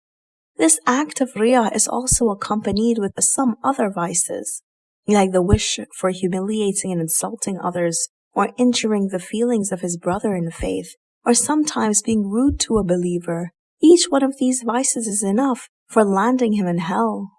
This act of Riyah is also accompanied with some other vices, like the wish for humiliating and insulting others, or injuring the feelings of his brother in faith, or sometimes being rude to a believer, each one of these vices is enough for landing him in hell.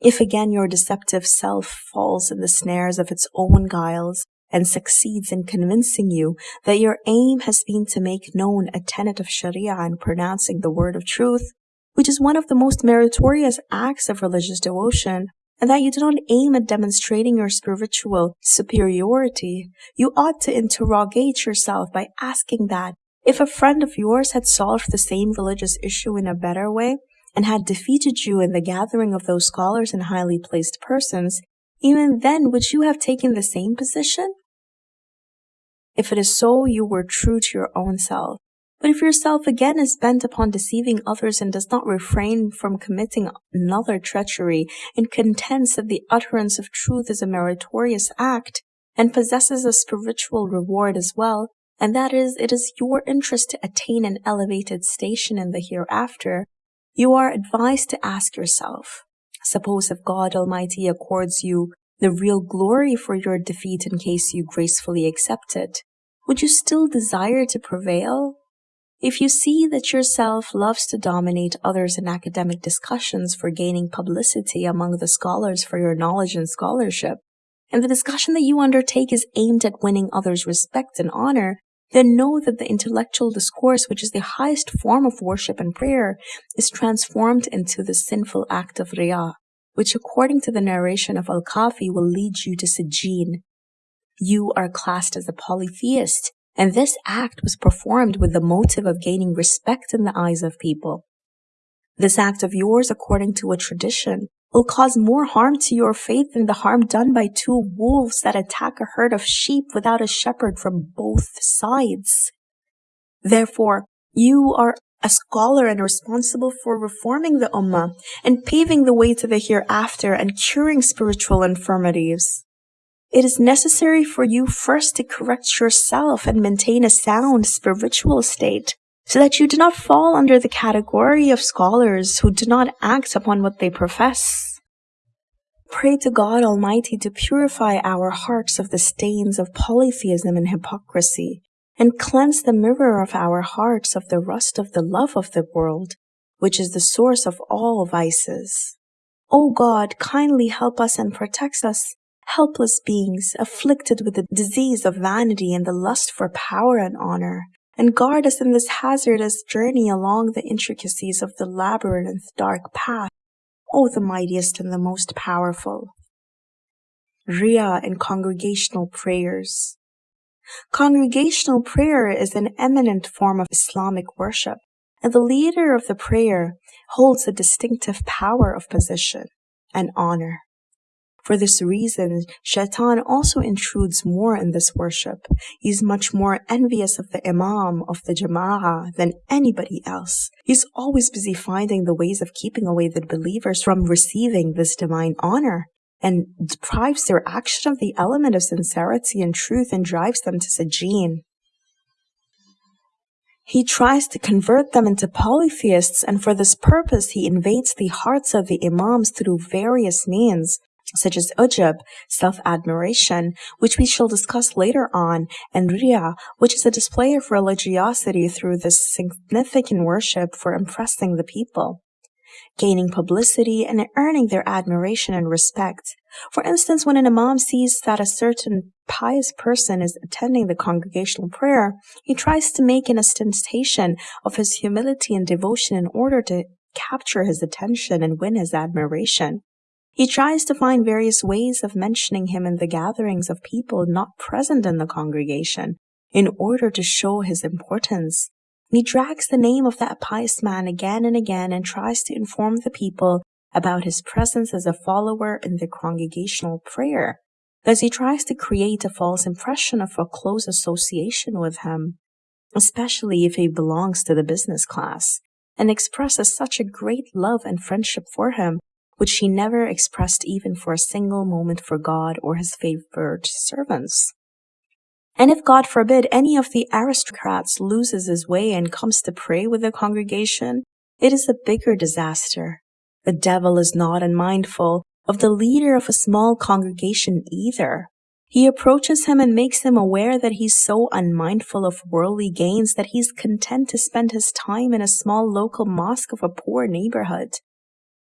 If again your deceptive self falls in the snares of its own guiles and succeeds in convincing you that your aim has been to make known a tenet of Sharia and pronouncing the word of truth, which is one of the most meritorious acts of religious devotion, and that you do not aim at demonstrating your spiritual superiority, you ought to interrogate yourself by asking that if a friend of yours had solved the same religious issue in a better way and had defeated you in the gathering of those scholars and highly placed persons, even then would you have taken the same position? If it is so, you were true to your own self. But if yourself again is bent upon deceiving others and does not refrain from committing another treachery and contends that the utterance of truth is a meritorious act and possesses a spiritual reward as well, and that is, it is your interest to attain an elevated station in the hereafter, you are advised to ask yourself, suppose if God Almighty accords you the real glory for your defeat in case you gracefully accept it, would you still desire to prevail? If you see that yourself loves to dominate others in academic discussions for gaining publicity among the scholars for your knowledge and scholarship, and the discussion that you undertake is aimed at winning others' respect and honor, then know that the intellectual discourse, which is the highest form of worship and prayer, is transformed into the sinful act of riyah, which according to the narration of Al-Kafi will lead you to Sijin. You are classed as a polytheist, and this act was performed with the motive of gaining respect in the eyes of people. This act of yours, according to a tradition, will cause more harm to your faith than the harm done by two wolves that attack a herd of sheep without a shepherd from both sides. Therefore, you are a scholar and responsible for reforming the Ummah and paving the way to the hereafter and curing spiritual infirmities. It is necessary for you first to correct yourself and maintain a sound spiritual state so that you do not fall under the category of scholars who do not act upon what they profess. Pray to God Almighty to purify our hearts of the stains of polytheism and hypocrisy, and cleanse the mirror of our hearts of the rust of the love of the world, which is the source of all vices. O God, kindly help us and protect us helpless beings afflicted with the disease of vanity and the lust for power and honor, and guard us in this hazardous journey along the intricacies of the labyrinth dark path, O the mightiest and the most powerful. Riyah and congregational prayers. Congregational prayer is an eminent form of Islamic worship, and the leader of the prayer holds a distinctive power of position and honor. For this reason, Shaitan also intrudes more in this worship. He's much more envious of the Imam of the Jama'ah than anybody else. He's always busy finding the ways of keeping away the believers from receiving this divine honor and deprives their action of the element of sincerity and truth and drives them to Sijin. He tries to convert them into polytheists, and for this purpose, he invades the hearts of the Imams through various means, such as ujub, self-admiration, which we shall discuss later on, and riya, which is a display of religiosity through this significant worship for impressing the people, gaining publicity and earning their admiration and respect. For instance, when an imam sees that a certain pious person is attending the congregational prayer, he tries to make an ostentation of his humility and devotion in order to capture his attention and win his admiration. He tries to find various ways of mentioning him in the gatherings of people not present in the congregation in order to show his importance. He drags the name of that pious man again and again and tries to inform the people about his presence as a follower in the congregational prayer. Thus he tries to create a false impression of a close association with him, especially if he belongs to the business class, and expresses such a great love and friendship for him which he never expressed even for a single moment for God or his favored servants. And if God forbid any of the aristocrats loses his way and comes to pray with the congregation, it is a bigger disaster. The devil is not unmindful of the leader of a small congregation either. He approaches him and makes him aware that he's so unmindful of worldly gains that he's content to spend his time in a small local mosque of a poor neighborhood.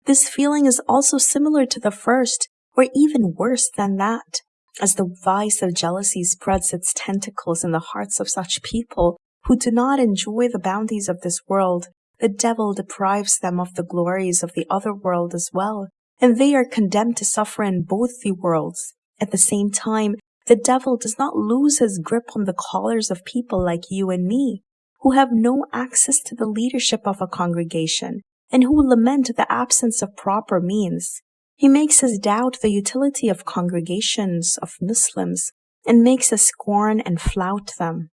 This feeling is also similar to the first, or even worse than that, as the vice of jealousy spreads its tentacles in the hearts of such people who do not enjoy the bounties of this world. The devil deprives them of the glories of the other world as well, and they are condemned to suffer in both the worlds. At the same time, the devil does not lose his grip on the collars of people like you and me, who have no access to the leadership of a congregation and who lament the absence of proper means. He makes us doubt the utility of congregations of Muslims and makes us scorn and flout them.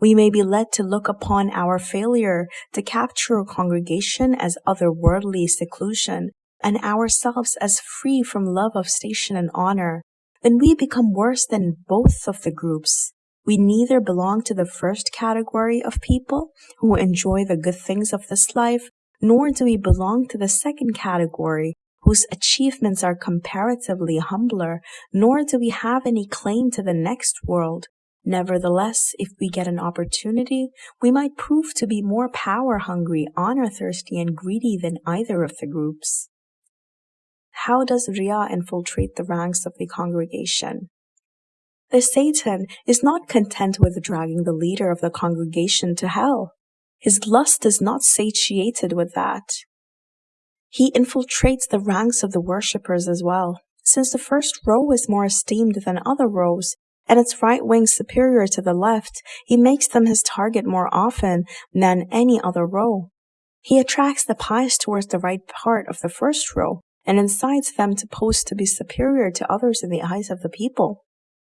We may be led to look upon our failure to capture a congregation as otherworldly seclusion and ourselves as free from love of station and honor then we become worse than both of the groups. We neither belong to the first category of people who enjoy the good things of this life, nor do we belong to the second category whose achievements are comparatively humbler, nor do we have any claim to the next world. Nevertheless, if we get an opportunity, we might prove to be more power hungry, honor thirsty, and greedy than either of the groups. How does Riyah infiltrate the ranks of the congregation? The Satan is not content with dragging the leader of the congregation to hell. His lust is not satiated with that. He infiltrates the ranks of the worshippers as well. Since the first row is more esteemed than other rows, and its right wing superior to the left, he makes them his target more often than any other row. He attracts the pious towards the right part of the first row, and incites them to pose to be superior to others in the eyes of the people.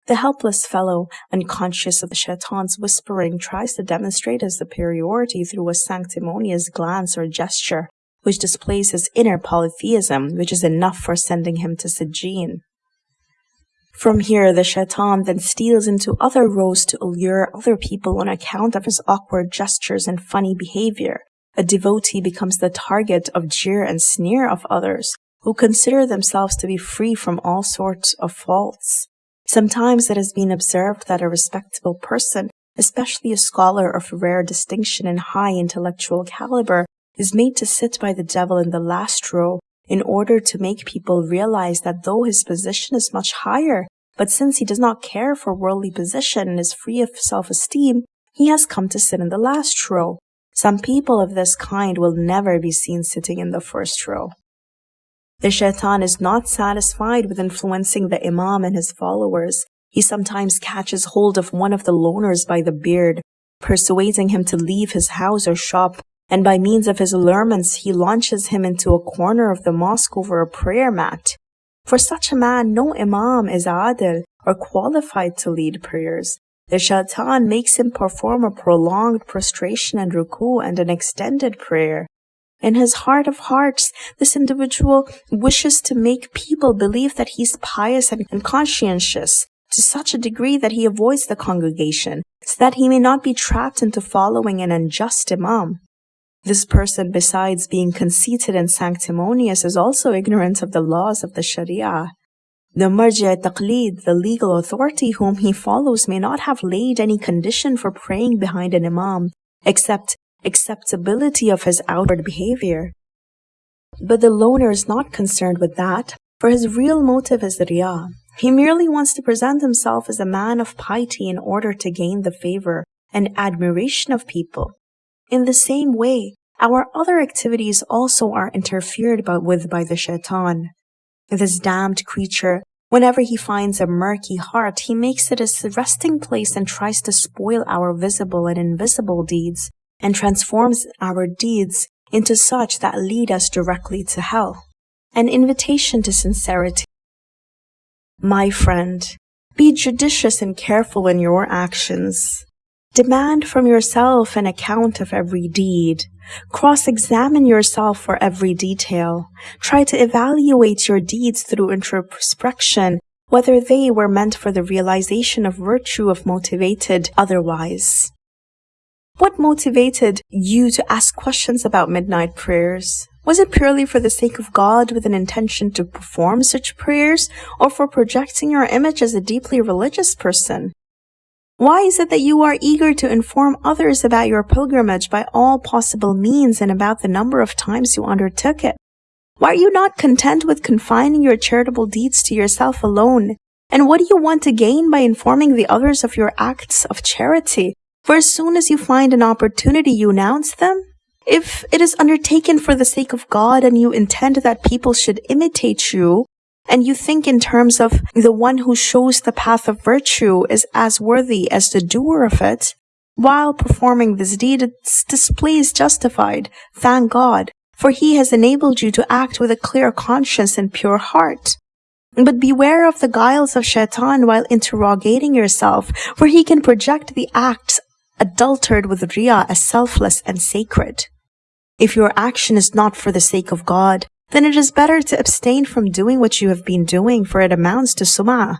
The helpless fellow, unconscious of the shaitan's whispering, tries to demonstrate his superiority through a sanctimonious glance or gesture, which displays his inner polytheism, which is enough for sending him to Sijin. From here, the shaitan then steals into other rows to allure other people on account of his awkward gestures and funny behavior. A devotee becomes the target of jeer and sneer of others, who consider themselves to be free from all sorts of faults. Sometimes it has been observed that a respectable person, especially a scholar of rare distinction and high intellectual caliber, is made to sit by the devil in the last row in order to make people realize that though his position is much higher, but since he does not care for worldly position and is free of self-esteem, he has come to sit in the last row. Some people of this kind will never be seen sitting in the first row. The shaitan is not satisfied with influencing the imam and his followers. He sometimes catches hold of one of the loners by the beard, persuading him to leave his house or shop, and by means of his allurements he launches him into a corner of the mosque over a prayer mat. For such a man, no imam is adil or qualified to lead prayers. The shaitan makes him perform a prolonged prostration and ruku and an extended prayer. In his heart of hearts, this individual wishes to make people believe that he's pious and conscientious to such a degree that he avoids the congregation, so that he may not be trapped into following an unjust imam. This person, besides being conceited and sanctimonious, is also ignorant of the laws of the Sharia. The marja taqlid, the legal authority whom he follows, may not have laid any condition for praying behind an imam, except acceptability of his outward behavior. But the loner is not concerned with that, for his real motive is riyah. He merely wants to present himself as a man of piety in order to gain the favor and admiration of people. In the same way, our other activities also are interfered with by the shaitan. This damned creature, whenever he finds a murky heart, he makes it his resting place and tries to spoil our visible and invisible deeds and transforms our deeds into such that lead us directly to hell. An invitation to sincerity. My friend, be judicious and careful in your actions. Demand from yourself an account of every deed. Cross-examine yourself for every detail. Try to evaluate your deeds through introspection, whether they were meant for the realization of virtue of motivated otherwise. What motivated you to ask questions about midnight prayers? Was it purely for the sake of God with an intention to perform such prayers, or for projecting your image as a deeply religious person? Why is it that you are eager to inform others about your pilgrimage by all possible means and about the number of times you undertook it? Why are you not content with confining your charitable deeds to yourself alone? And what do you want to gain by informing the others of your acts of charity? For as soon as you find an opportunity, you announce them? If it is undertaken for the sake of God and you intend that people should imitate you, and you think in terms of the one who shows the path of virtue is as worthy as the doer of it, while performing this deed, its display is justified. Thank God, for he has enabled you to act with a clear conscience and pure heart. But beware of the guiles of shaitan while interrogating yourself, for he can project the acts adulterated with riyah as selfless and sacred. If your action is not for the sake of God, then it is better to abstain from doing what you have been doing, for it amounts to sum'ah,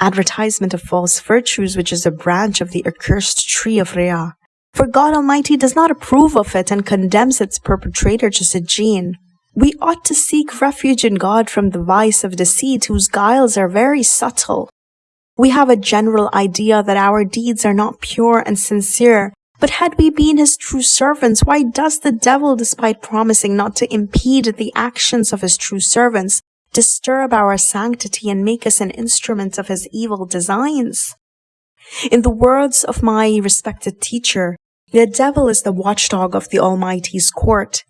advertisement of false virtues, which is a branch of the accursed tree of Riyah. For God Almighty does not approve of it and condemns its perpetrator to Sijjin. We ought to seek refuge in God from the vice of deceit, whose guiles are very subtle. We have a general idea that our deeds are not pure and sincere, but had we been his true servants, why does the devil, despite promising not to impede the actions of his true servants, disturb our sanctity and make us an instrument of his evil designs? In the words of my respected teacher, the devil is the watchdog of the Almighty's court.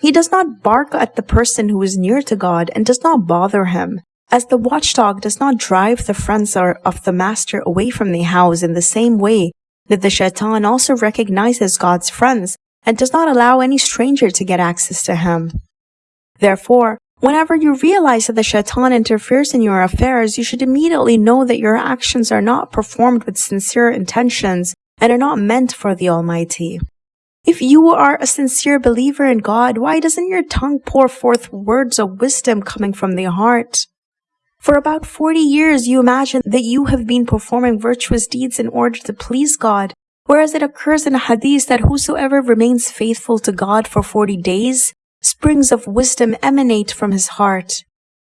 He does not bark at the person who is near to God and does not bother him. As the watchdog does not drive the friends of the master away from the house in the same way that the shaitan also recognizes God's friends and does not allow any stranger to get access to him. Therefore, whenever you realize that the shaitan interferes in your affairs, you should immediately know that your actions are not performed with sincere intentions and are not meant for the Almighty. If you are a sincere believer in God, why doesn't your tongue pour forth words of wisdom coming from the heart? For about 40 years, you imagine that you have been performing virtuous deeds in order to please God, whereas it occurs in a hadith that whosoever remains faithful to God for 40 days, springs of wisdom emanate from his heart.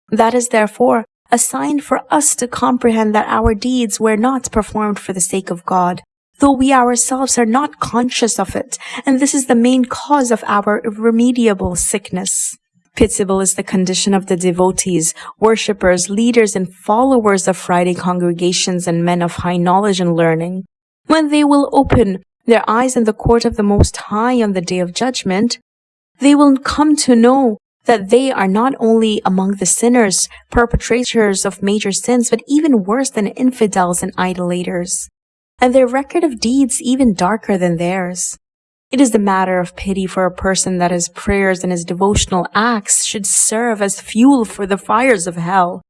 That is therefore a sign for us to comprehend that our deeds were not performed for the sake of God, though we ourselves are not conscious of it, and this is the main cause of our irremediable sickness. Pitiable is the condition of the devotees, worshippers, leaders, and followers of Friday congregations and men of high knowledge and learning. When they will open their eyes in the court of the Most High on the day of judgment, they will come to know that they are not only among the sinners, perpetrators of major sins, but even worse than infidels and idolaters, and their record of deeds even darker than theirs. It is the matter of pity for a person that his prayers and his devotional acts should serve as fuel for the fires of hell.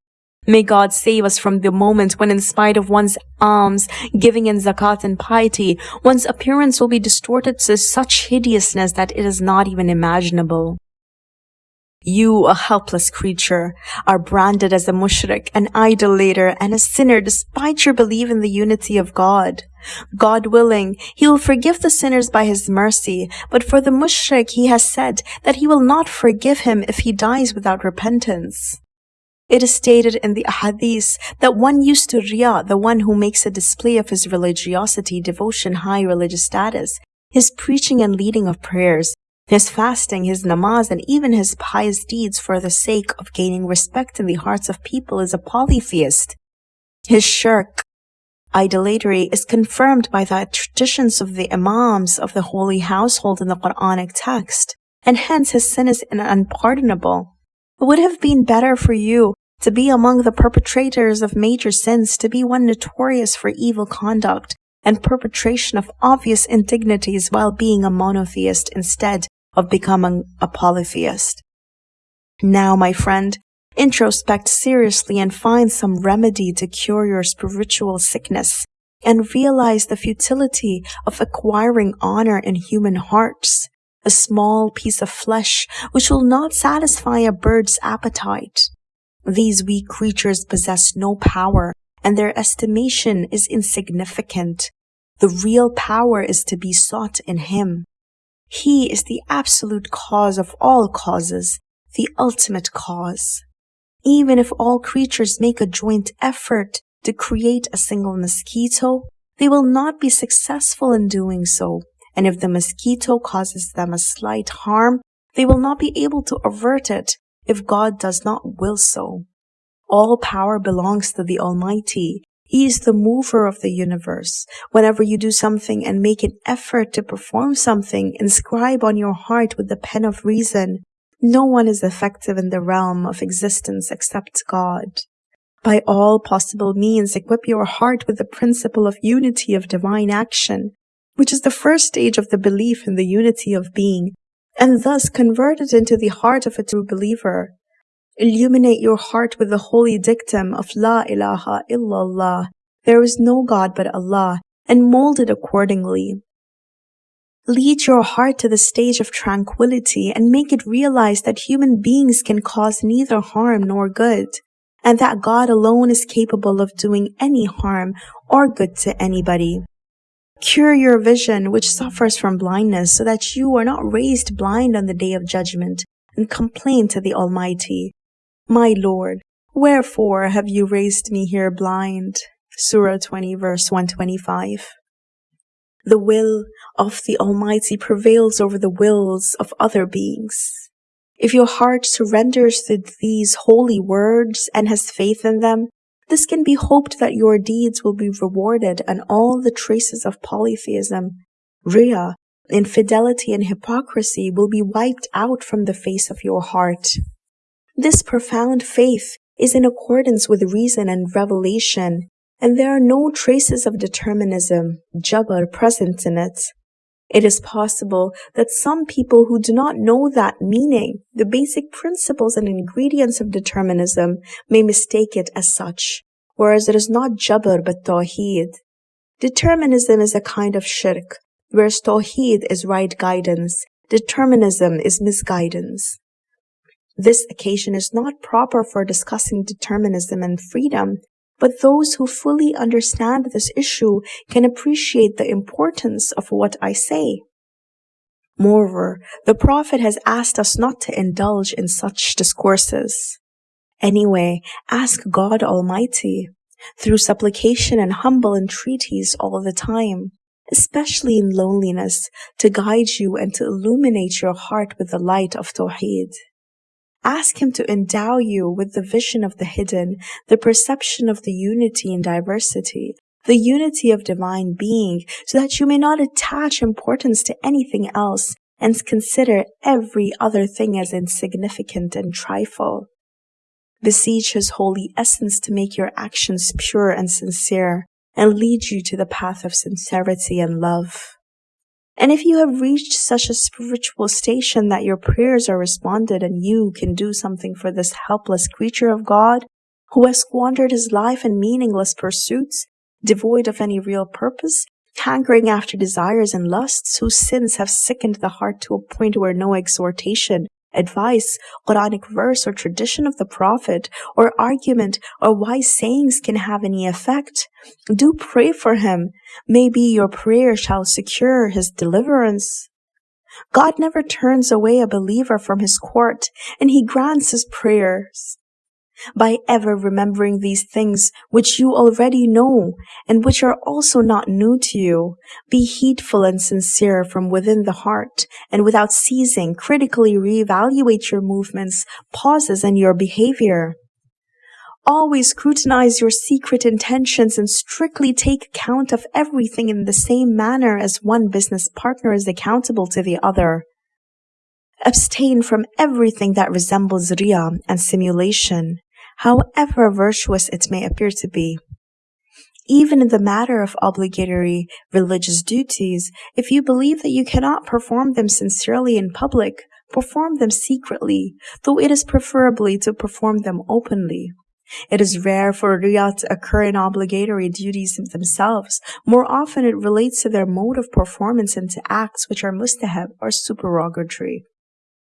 May God save us from the moment when in spite of one's alms, giving in zakat and piety, one's appearance will be distorted to such hideousness that it is not even imaginable. You, a helpless creature, are branded as a mushrik, an idolater, and a sinner despite your belief in the unity of God. God willing, He will forgive the sinners by His mercy, but for the mushrik He has said that He will not forgive him if he dies without repentance. It is stated in the hadith that one used to riyah, the one who makes a display of his religiosity, devotion, high religious status, his preaching and leading of prayers, his fasting, his namaz, and even his pious deeds for the sake of gaining respect in the hearts of people is a polytheist. His shirk, idolatry, is confirmed by the traditions of the imams of the holy household in the Quranic text, and hence his sin is unpardonable. It would have been better for you to be among the perpetrators of major sins, to be one notorious for evil conduct and perpetration of obvious indignities while being a monotheist instead of becoming a polytheist. Now, my friend, introspect seriously and find some remedy to cure your spiritual sickness and realize the futility of acquiring honor in human hearts, a small piece of flesh which will not satisfy a bird's appetite. These weak creatures possess no power and their estimation is insignificant. The real power is to be sought in Him. He is the absolute cause of all causes, the ultimate cause. Even if all creatures make a joint effort to create a single mosquito, they will not be successful in doing so. And if the mosquito causes them a slight harm, they will not be able to avert it if God does not will so. All power belongs to the Almighty. He is the mover of the universe. Whenever you do something and make an effort to perform something, inscribe on your heart with the pen of reason, no one is effective in the realm of existence except God. By all possible means, equip your heart with the principle of unity of divine action, which is the first stage of the belief in the unity of being, and thus convert it into the heart of a true believer. Illuminate your heart with the holy dictum of La ilaha illallah, there is no God but Allah, and mold it accordingly. Lead your heart to the stage of tranquility and make it realize that human beings can cause neither harm nor good, and that God alone is capable of doing any harm or good to anybody. Cure your vision, which suffers from blindness, so that you are not raised blind on the day of judgment, and complain to the Almighty, My Lord, wherefore have you raised me here blind? Surah 20 verse 125. The will of the Almighty prevails over the wills of other beings. If your heart surrenders to these holy words and has faith in them, this can be hoped that your deeds will be rewarded and all the traces of polytheism, Riyah, infidelity and hypocrisy will be wiped out from the face of your heart. This profound faith is in accordance with reason and revelation and there are no traces of determinism, jabr, present in it. It is possible that some people who do not know that meaning, the basic principles and ingredients of determinism, may mistake it as such, whereas it is not jabr but tawheed. Determinism is a kind of shirk, whereas tawheed is right guidance, determinism is misguidance. This occasion is not proper for discussing determinism and freedom, but those who fully understand this issue can appreciate the importance of what I say. Moreover, the Prophet has asked us not to indulge in such discourses. Anyway, ask God Almighty through supplication and humble entreaties all the time, especially in loneliness, to guide you and to illuminate your heart with the light of Tawheed. Ask Him to endow you with the vision of the hidden, the perception of the unity in diversity, the unity of divine being, so that you may not attach importance to anything else and consider every other thing as insignificant and trifle. Beseech His holy essence to make your actions pure and sincere and lead you to the path of sincerity and love. And if you have reached such a spiritual station that your prayers are responded and you can do something for this helpless creature of God who has squandered his life in meaningless pursuits, devoid of any real purpose, hankering after desires and lusts, whose sins have sickened the heart to a point where no exhortation advice, Quranic verse or tradition of the Prophet, or argument or wise sayings can have any effect. Do pray for him. Maybe your prayer shall secure his deliverance. God never turns away a believer from his court, and he grants his prayers by ever remembering these things which you already know and which are also not new to you. Be heedful and sincere from within the heart, and without ceasing, critically reevaluate your movements, pauses, and your behavior. Always scrutinize your secret intentions and strictly take account of everything in the same manner as one business partner is accountable to the other. Abstain from everything that resembles riyah and simulation however virtuous it may appear to be. Even in the matter of obligatory religious duties, if you believe that you cannot perform them sincerely in public, perform them secretly, though it is preferably to perform them openly. It is rare for riyah to occur in obligatory duties themselves. More often it relates to their mode of performance and to acts which are mustahab or supererogatory.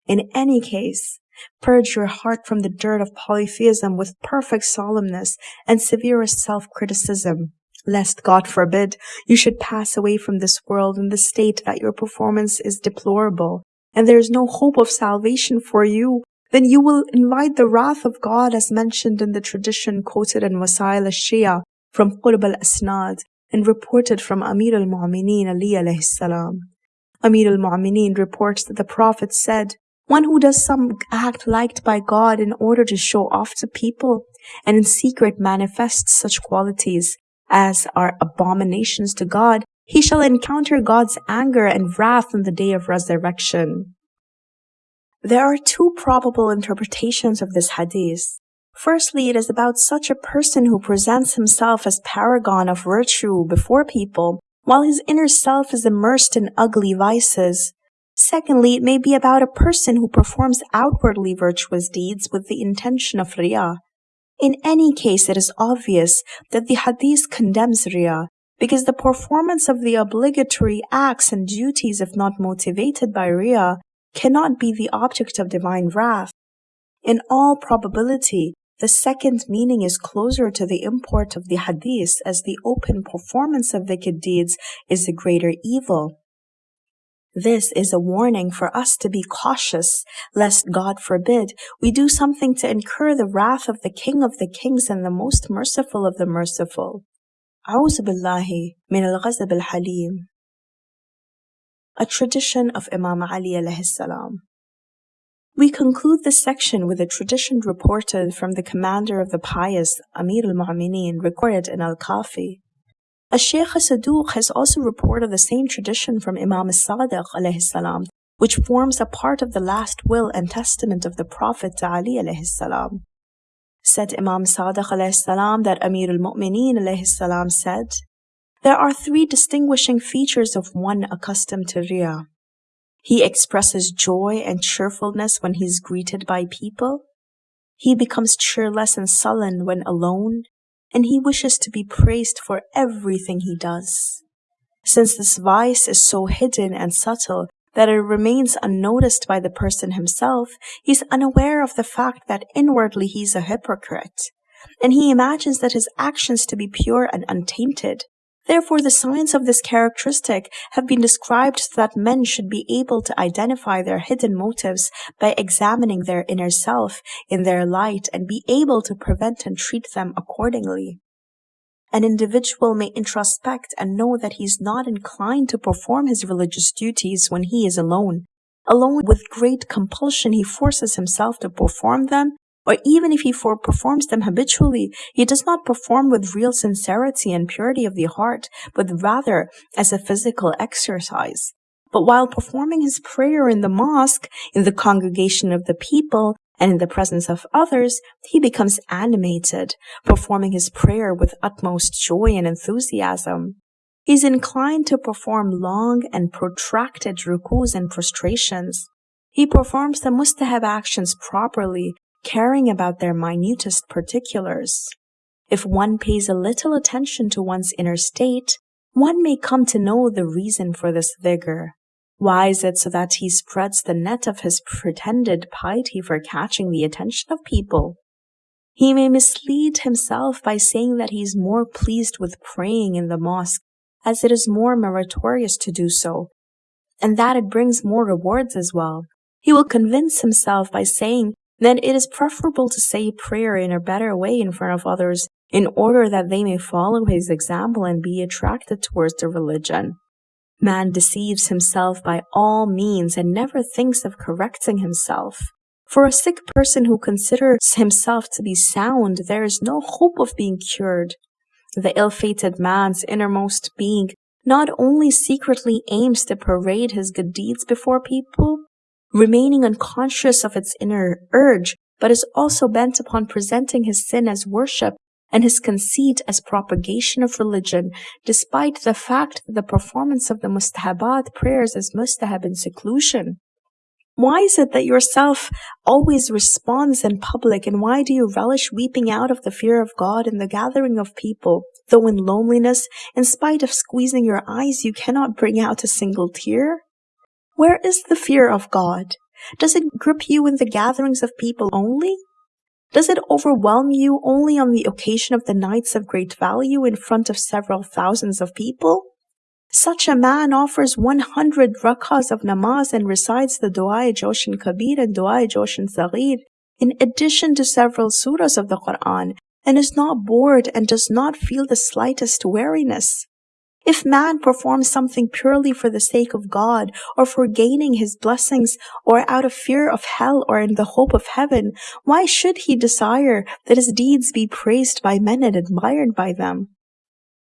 In any case, Purge your heart from the dirt of polytheism with perfect solemnness and severest self-criticism. lest, God forbid, you should pass away from this world in the state that your performance is deplorable, and there is no hope of salvation for you, then you will invite the wrath of God as mentioned in the tradition quoted in Wasail al-Shia from Qurb al-Asnad and reported from Amir al-Mu'mineen Ali alayhi salam. Amir al-Mu'mineen reports that the Prophet said, one who does some act liked by God in order to show off to people and in secret manifests such qualities as are abominations to God, he shall encounter God's anger and wrath on the day of resurrection. There are two probable interpretations of this hadith. Firstly, it is about such a person who presents himself as paragon of virtue before people, while his inner self is immersed in ugly vices. Secondly, it may be about a person who performs outwardly virtuous deeds with the intention of riyah. In any case, it is obvious that the hadith condemns riyah because the performance of the obligatory acts and duties, if not motivated by riyah, cannot be the object of divine wrath. In all probability, the second meaning is closer to the import of the hadith as the open performance of wicked deeds is a greater evil. This is a warning for us to be cautious, lest God forbid we do something to incur the wrath of the King of the Kings and the most merciful of the merciful. أعوذ بالله من الغضب الحليم. A tradition of Imam Ali alayhi salam. We conclude this section with a tradition reported from the commander of the pious Amir al-Mu'mineen recorded in Al-Kafi. a Shaykh Saduq has also reported the same tradition from Imam Sadiq alayhi salam, which forms a part of the last will and testament of the Prophet Ali alayhi salam. Said Imam Sadiq alayhi salam that Amir al-Mu'mineen alayhi salam said, There are three distinguishing features of one accustomed to Riyah. He expresses joy and cheerfulness when he is greeted by people. He becomes cheerless and sullen when alone and he wishes to be praised for everything he does. Since this vice is so hidden and subtle that it remains unnoticed by the person himself, he's unaware of the fact that inwardly he's a hypocrite, and he imagines that his actions to be pure and untainted. Therefore, the signs of this characteristic have been described so that men should be able to identify their hidden motives by examining their inner self in their light and be able to prevent and treat them accordingly. An individual may introspect and know that he is not inclined to perform his religious duties when he is alone. Alone with great compulsion, he forces himself to perform them or even if he for performs them habitually, he does not perform with real sincerity and purity of the heart, but rather as a physical exercise. But while performing his prayer in the mosque, in the congregation of the people, and in the presence of others, he becomes animated, performing his prayer with utmost joy and enthusiasm. He is inclined to perform long and protracted rukus and prostrations. He performs the mustahab actions properly caring about their minutest particulars. If one pays a little attention to one's inner state, one may come to know the reason for this vigor. Why is it so that he spreads the net of his pretended piety for catching the attention of people? He may mislead himself by saying that he is more pleased with praying in the mosque, as it is more meritorious to do so, and that it brings more rewards as well. He will convince himself by saying then it is preferable to say prayer in a better way in front of others in order that they may follow his example and be attracted towards the religion. Man deceives himself by all means and never thinks of correcting himself. For a sick person who considers himself to be sound, there is no hope of being cured. The ill-fated man's innermost being not only secretly aims to parade his good deeds before people, remaining unconscious of its inner urge, but is also bent upon presenting his sin as worship and his conceit as propagation of religion, despite the fact that the performance of the mustahabat prayers is mustahab in seclusion. Why is it that yourself always responds in public, and why do you relish weeping out of the fear of God in the gathering of people, though in loneliness, in spite of squeezing your eyes, you cannot bring out a single tear? Where is the fear of God? Does it grip you in the gatherings of people only? Does it overwhelm you only on the occasion of the nights of great value in front of several thousands of people? Such a man offers 100 rakahs of namaz and recites the Dua Jawshan Kabir and Dua Jawshan Saghir in addition to several surahs of the Quran and is not bored and does not feel the slightest weariness. If man performs something purely for the sake of God, or for gaining his blessings, or out of fear of hell, or in the hope of heaven, why should he desire that his deeds be praised by men and admired by them?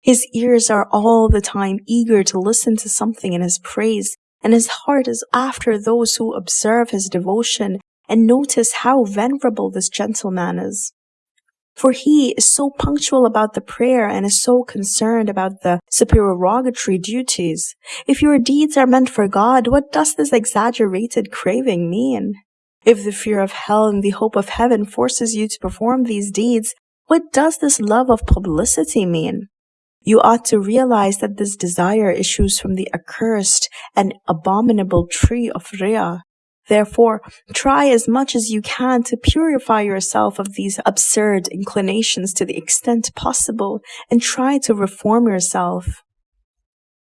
His ears are all the time eager to listen to something in his praise, and his heart is after those who observe his devotion and notice how venerable this gentleman is. For he is so punctual about the prayer and is so concerned about the supererogatory duties. If your deeds are meant for God, what does this exaggerated craving mean? If the fear of hell and the hope of heaven forces you to perform these deeds, what does this love of publicity mean? You ought to realize that this desire issues from the accursed and abominable tree of Riyah, Therefore, try as much as you can to purify yourself of these absurd inclinations to the extent possible and try to reform yourself.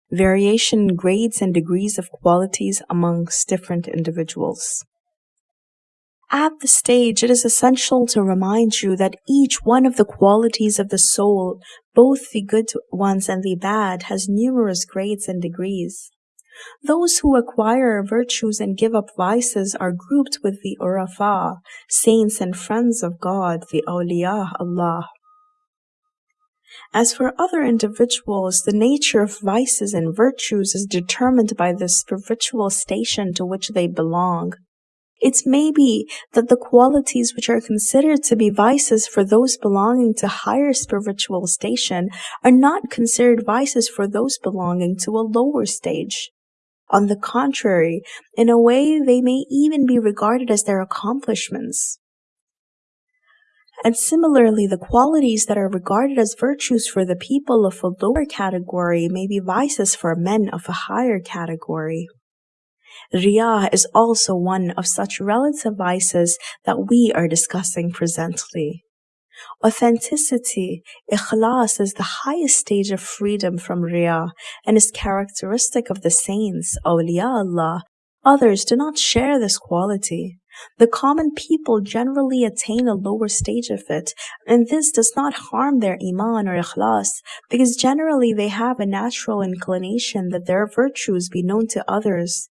Variation in grades and degrees of qualities amongst different individuals. At this stage, it is essential to remind you that each one of the qualities of the soul, both the good ones and the bad, has numerous grades and degrees. Those who acquire virtues and give up vices are grouped with the urafa, saints and friends of God, the awliya Allah. As for other individuals, the nature of vices and virtues is determined by the spiritual station to which they belong. It may be that the qualities which are considered to be vices for those belonging to higher spiritual station are not considered vices for those belonging to a lower stage. On the contrary, in a way, they may even be regarded as their accomplishments. And similarly, the qualities that are regarded as virtues for the people of a lower category may be vices for men of a higher category. Riyah is also one of such relative vices that we are discussing presently. Authenticity, ikhlas, is the highest stage of freedom from riyah and is characteristic of the saints, awliya Allah. Others do not share this quality. The common people generally attain a lower stage of it, and this does not harm their iman or ikhlas, because generally they have a natural inclination that their virtues be known to others.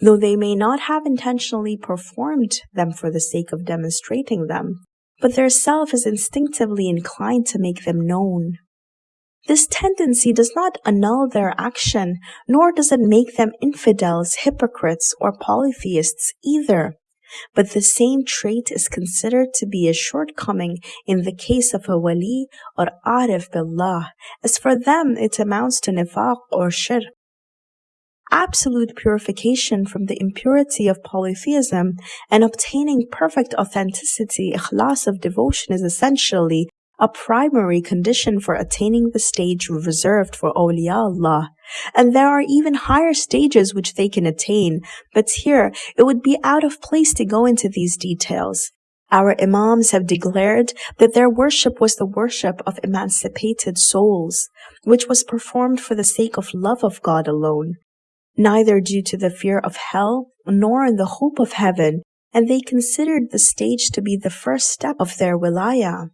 Though they may not have intentionally performed them for the sake of demonstrating them, but their self is instinctively inclined to make them known. This tendency does not annul their action, nor does it make them infidels, hypocrites, or polytheists either. But the same trait is considered to be a shortcoming in the case of a wali or arif billah, as for them it amounts to nifaq or shirk absolute purification from the impurity of polytheism and obtaining perfect authenticity, ikhlas of devotion is essentially a primary condition for attaining the stage reserved for awliya Allah. And there are even higher stages which they can attain, but here it would be out of place to go into these details. Our Imams have declared that their worship was the worship of emancipated souls, which was performed for the sake of love of God alone neither due to the fear of hell nor in the hope of heaven, and they considered the stage to be the first step of their wilayah.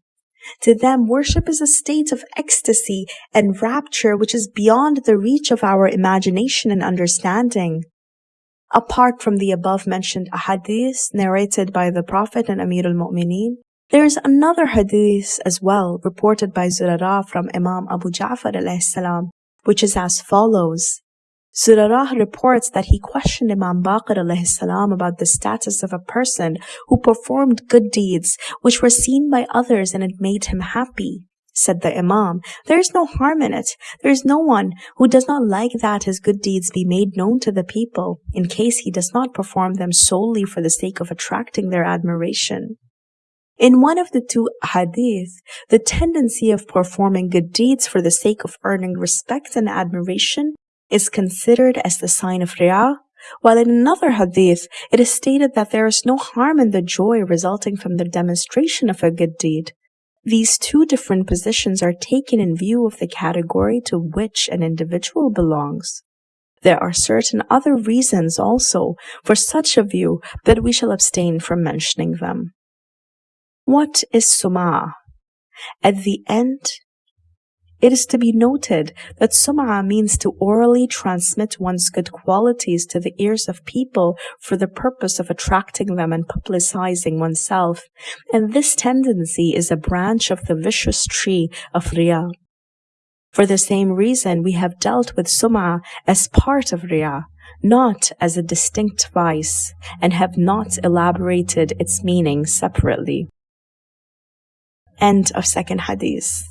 To them, worship is a state of ecstasy and rapture which is beyond the reach of our imagination and understanding. Apart from the above mentioned hadith narrated by the Prophet and Amir al-Mu'mineen, there is another hadith as well reported by Zurara from Imam Abu Ja'far al-Salam, which is as follows. Zurarah reports that he questioned Imam Baqir salam about the status of a person who performed good deeds which were seen by others and it made him happy. Said the Imam, there is no harm in it. There is no one who does not like that his good deeds be made known to the people, in case he does not perform them solely for the sake of attracting their admiration. In one of the two hadith, the tendency of performing good deeds for the sake of earning respect and admiration is considered as the sign of riyah, while in another hadith it is stated that there is no harm in the joy resulting from the demonstration of a good deed. These two different positions are taken in view of the category to which an individual belongs. There are certain other reasons also for such a view, but we shall abstain from mentioning them. What is sum'ah? At the end, it is to be noted that sum'ah means to orally transmit one's good qualities to the ears of people for the purpose of attracting them and publicizing oneself, and this tendency is a branch of the vicious tree of riyah. For the same reason, we have dealt with sum'ah as part of riyah, not as a distinct vice, and have not elaborated its meaning separately. End of second hadith.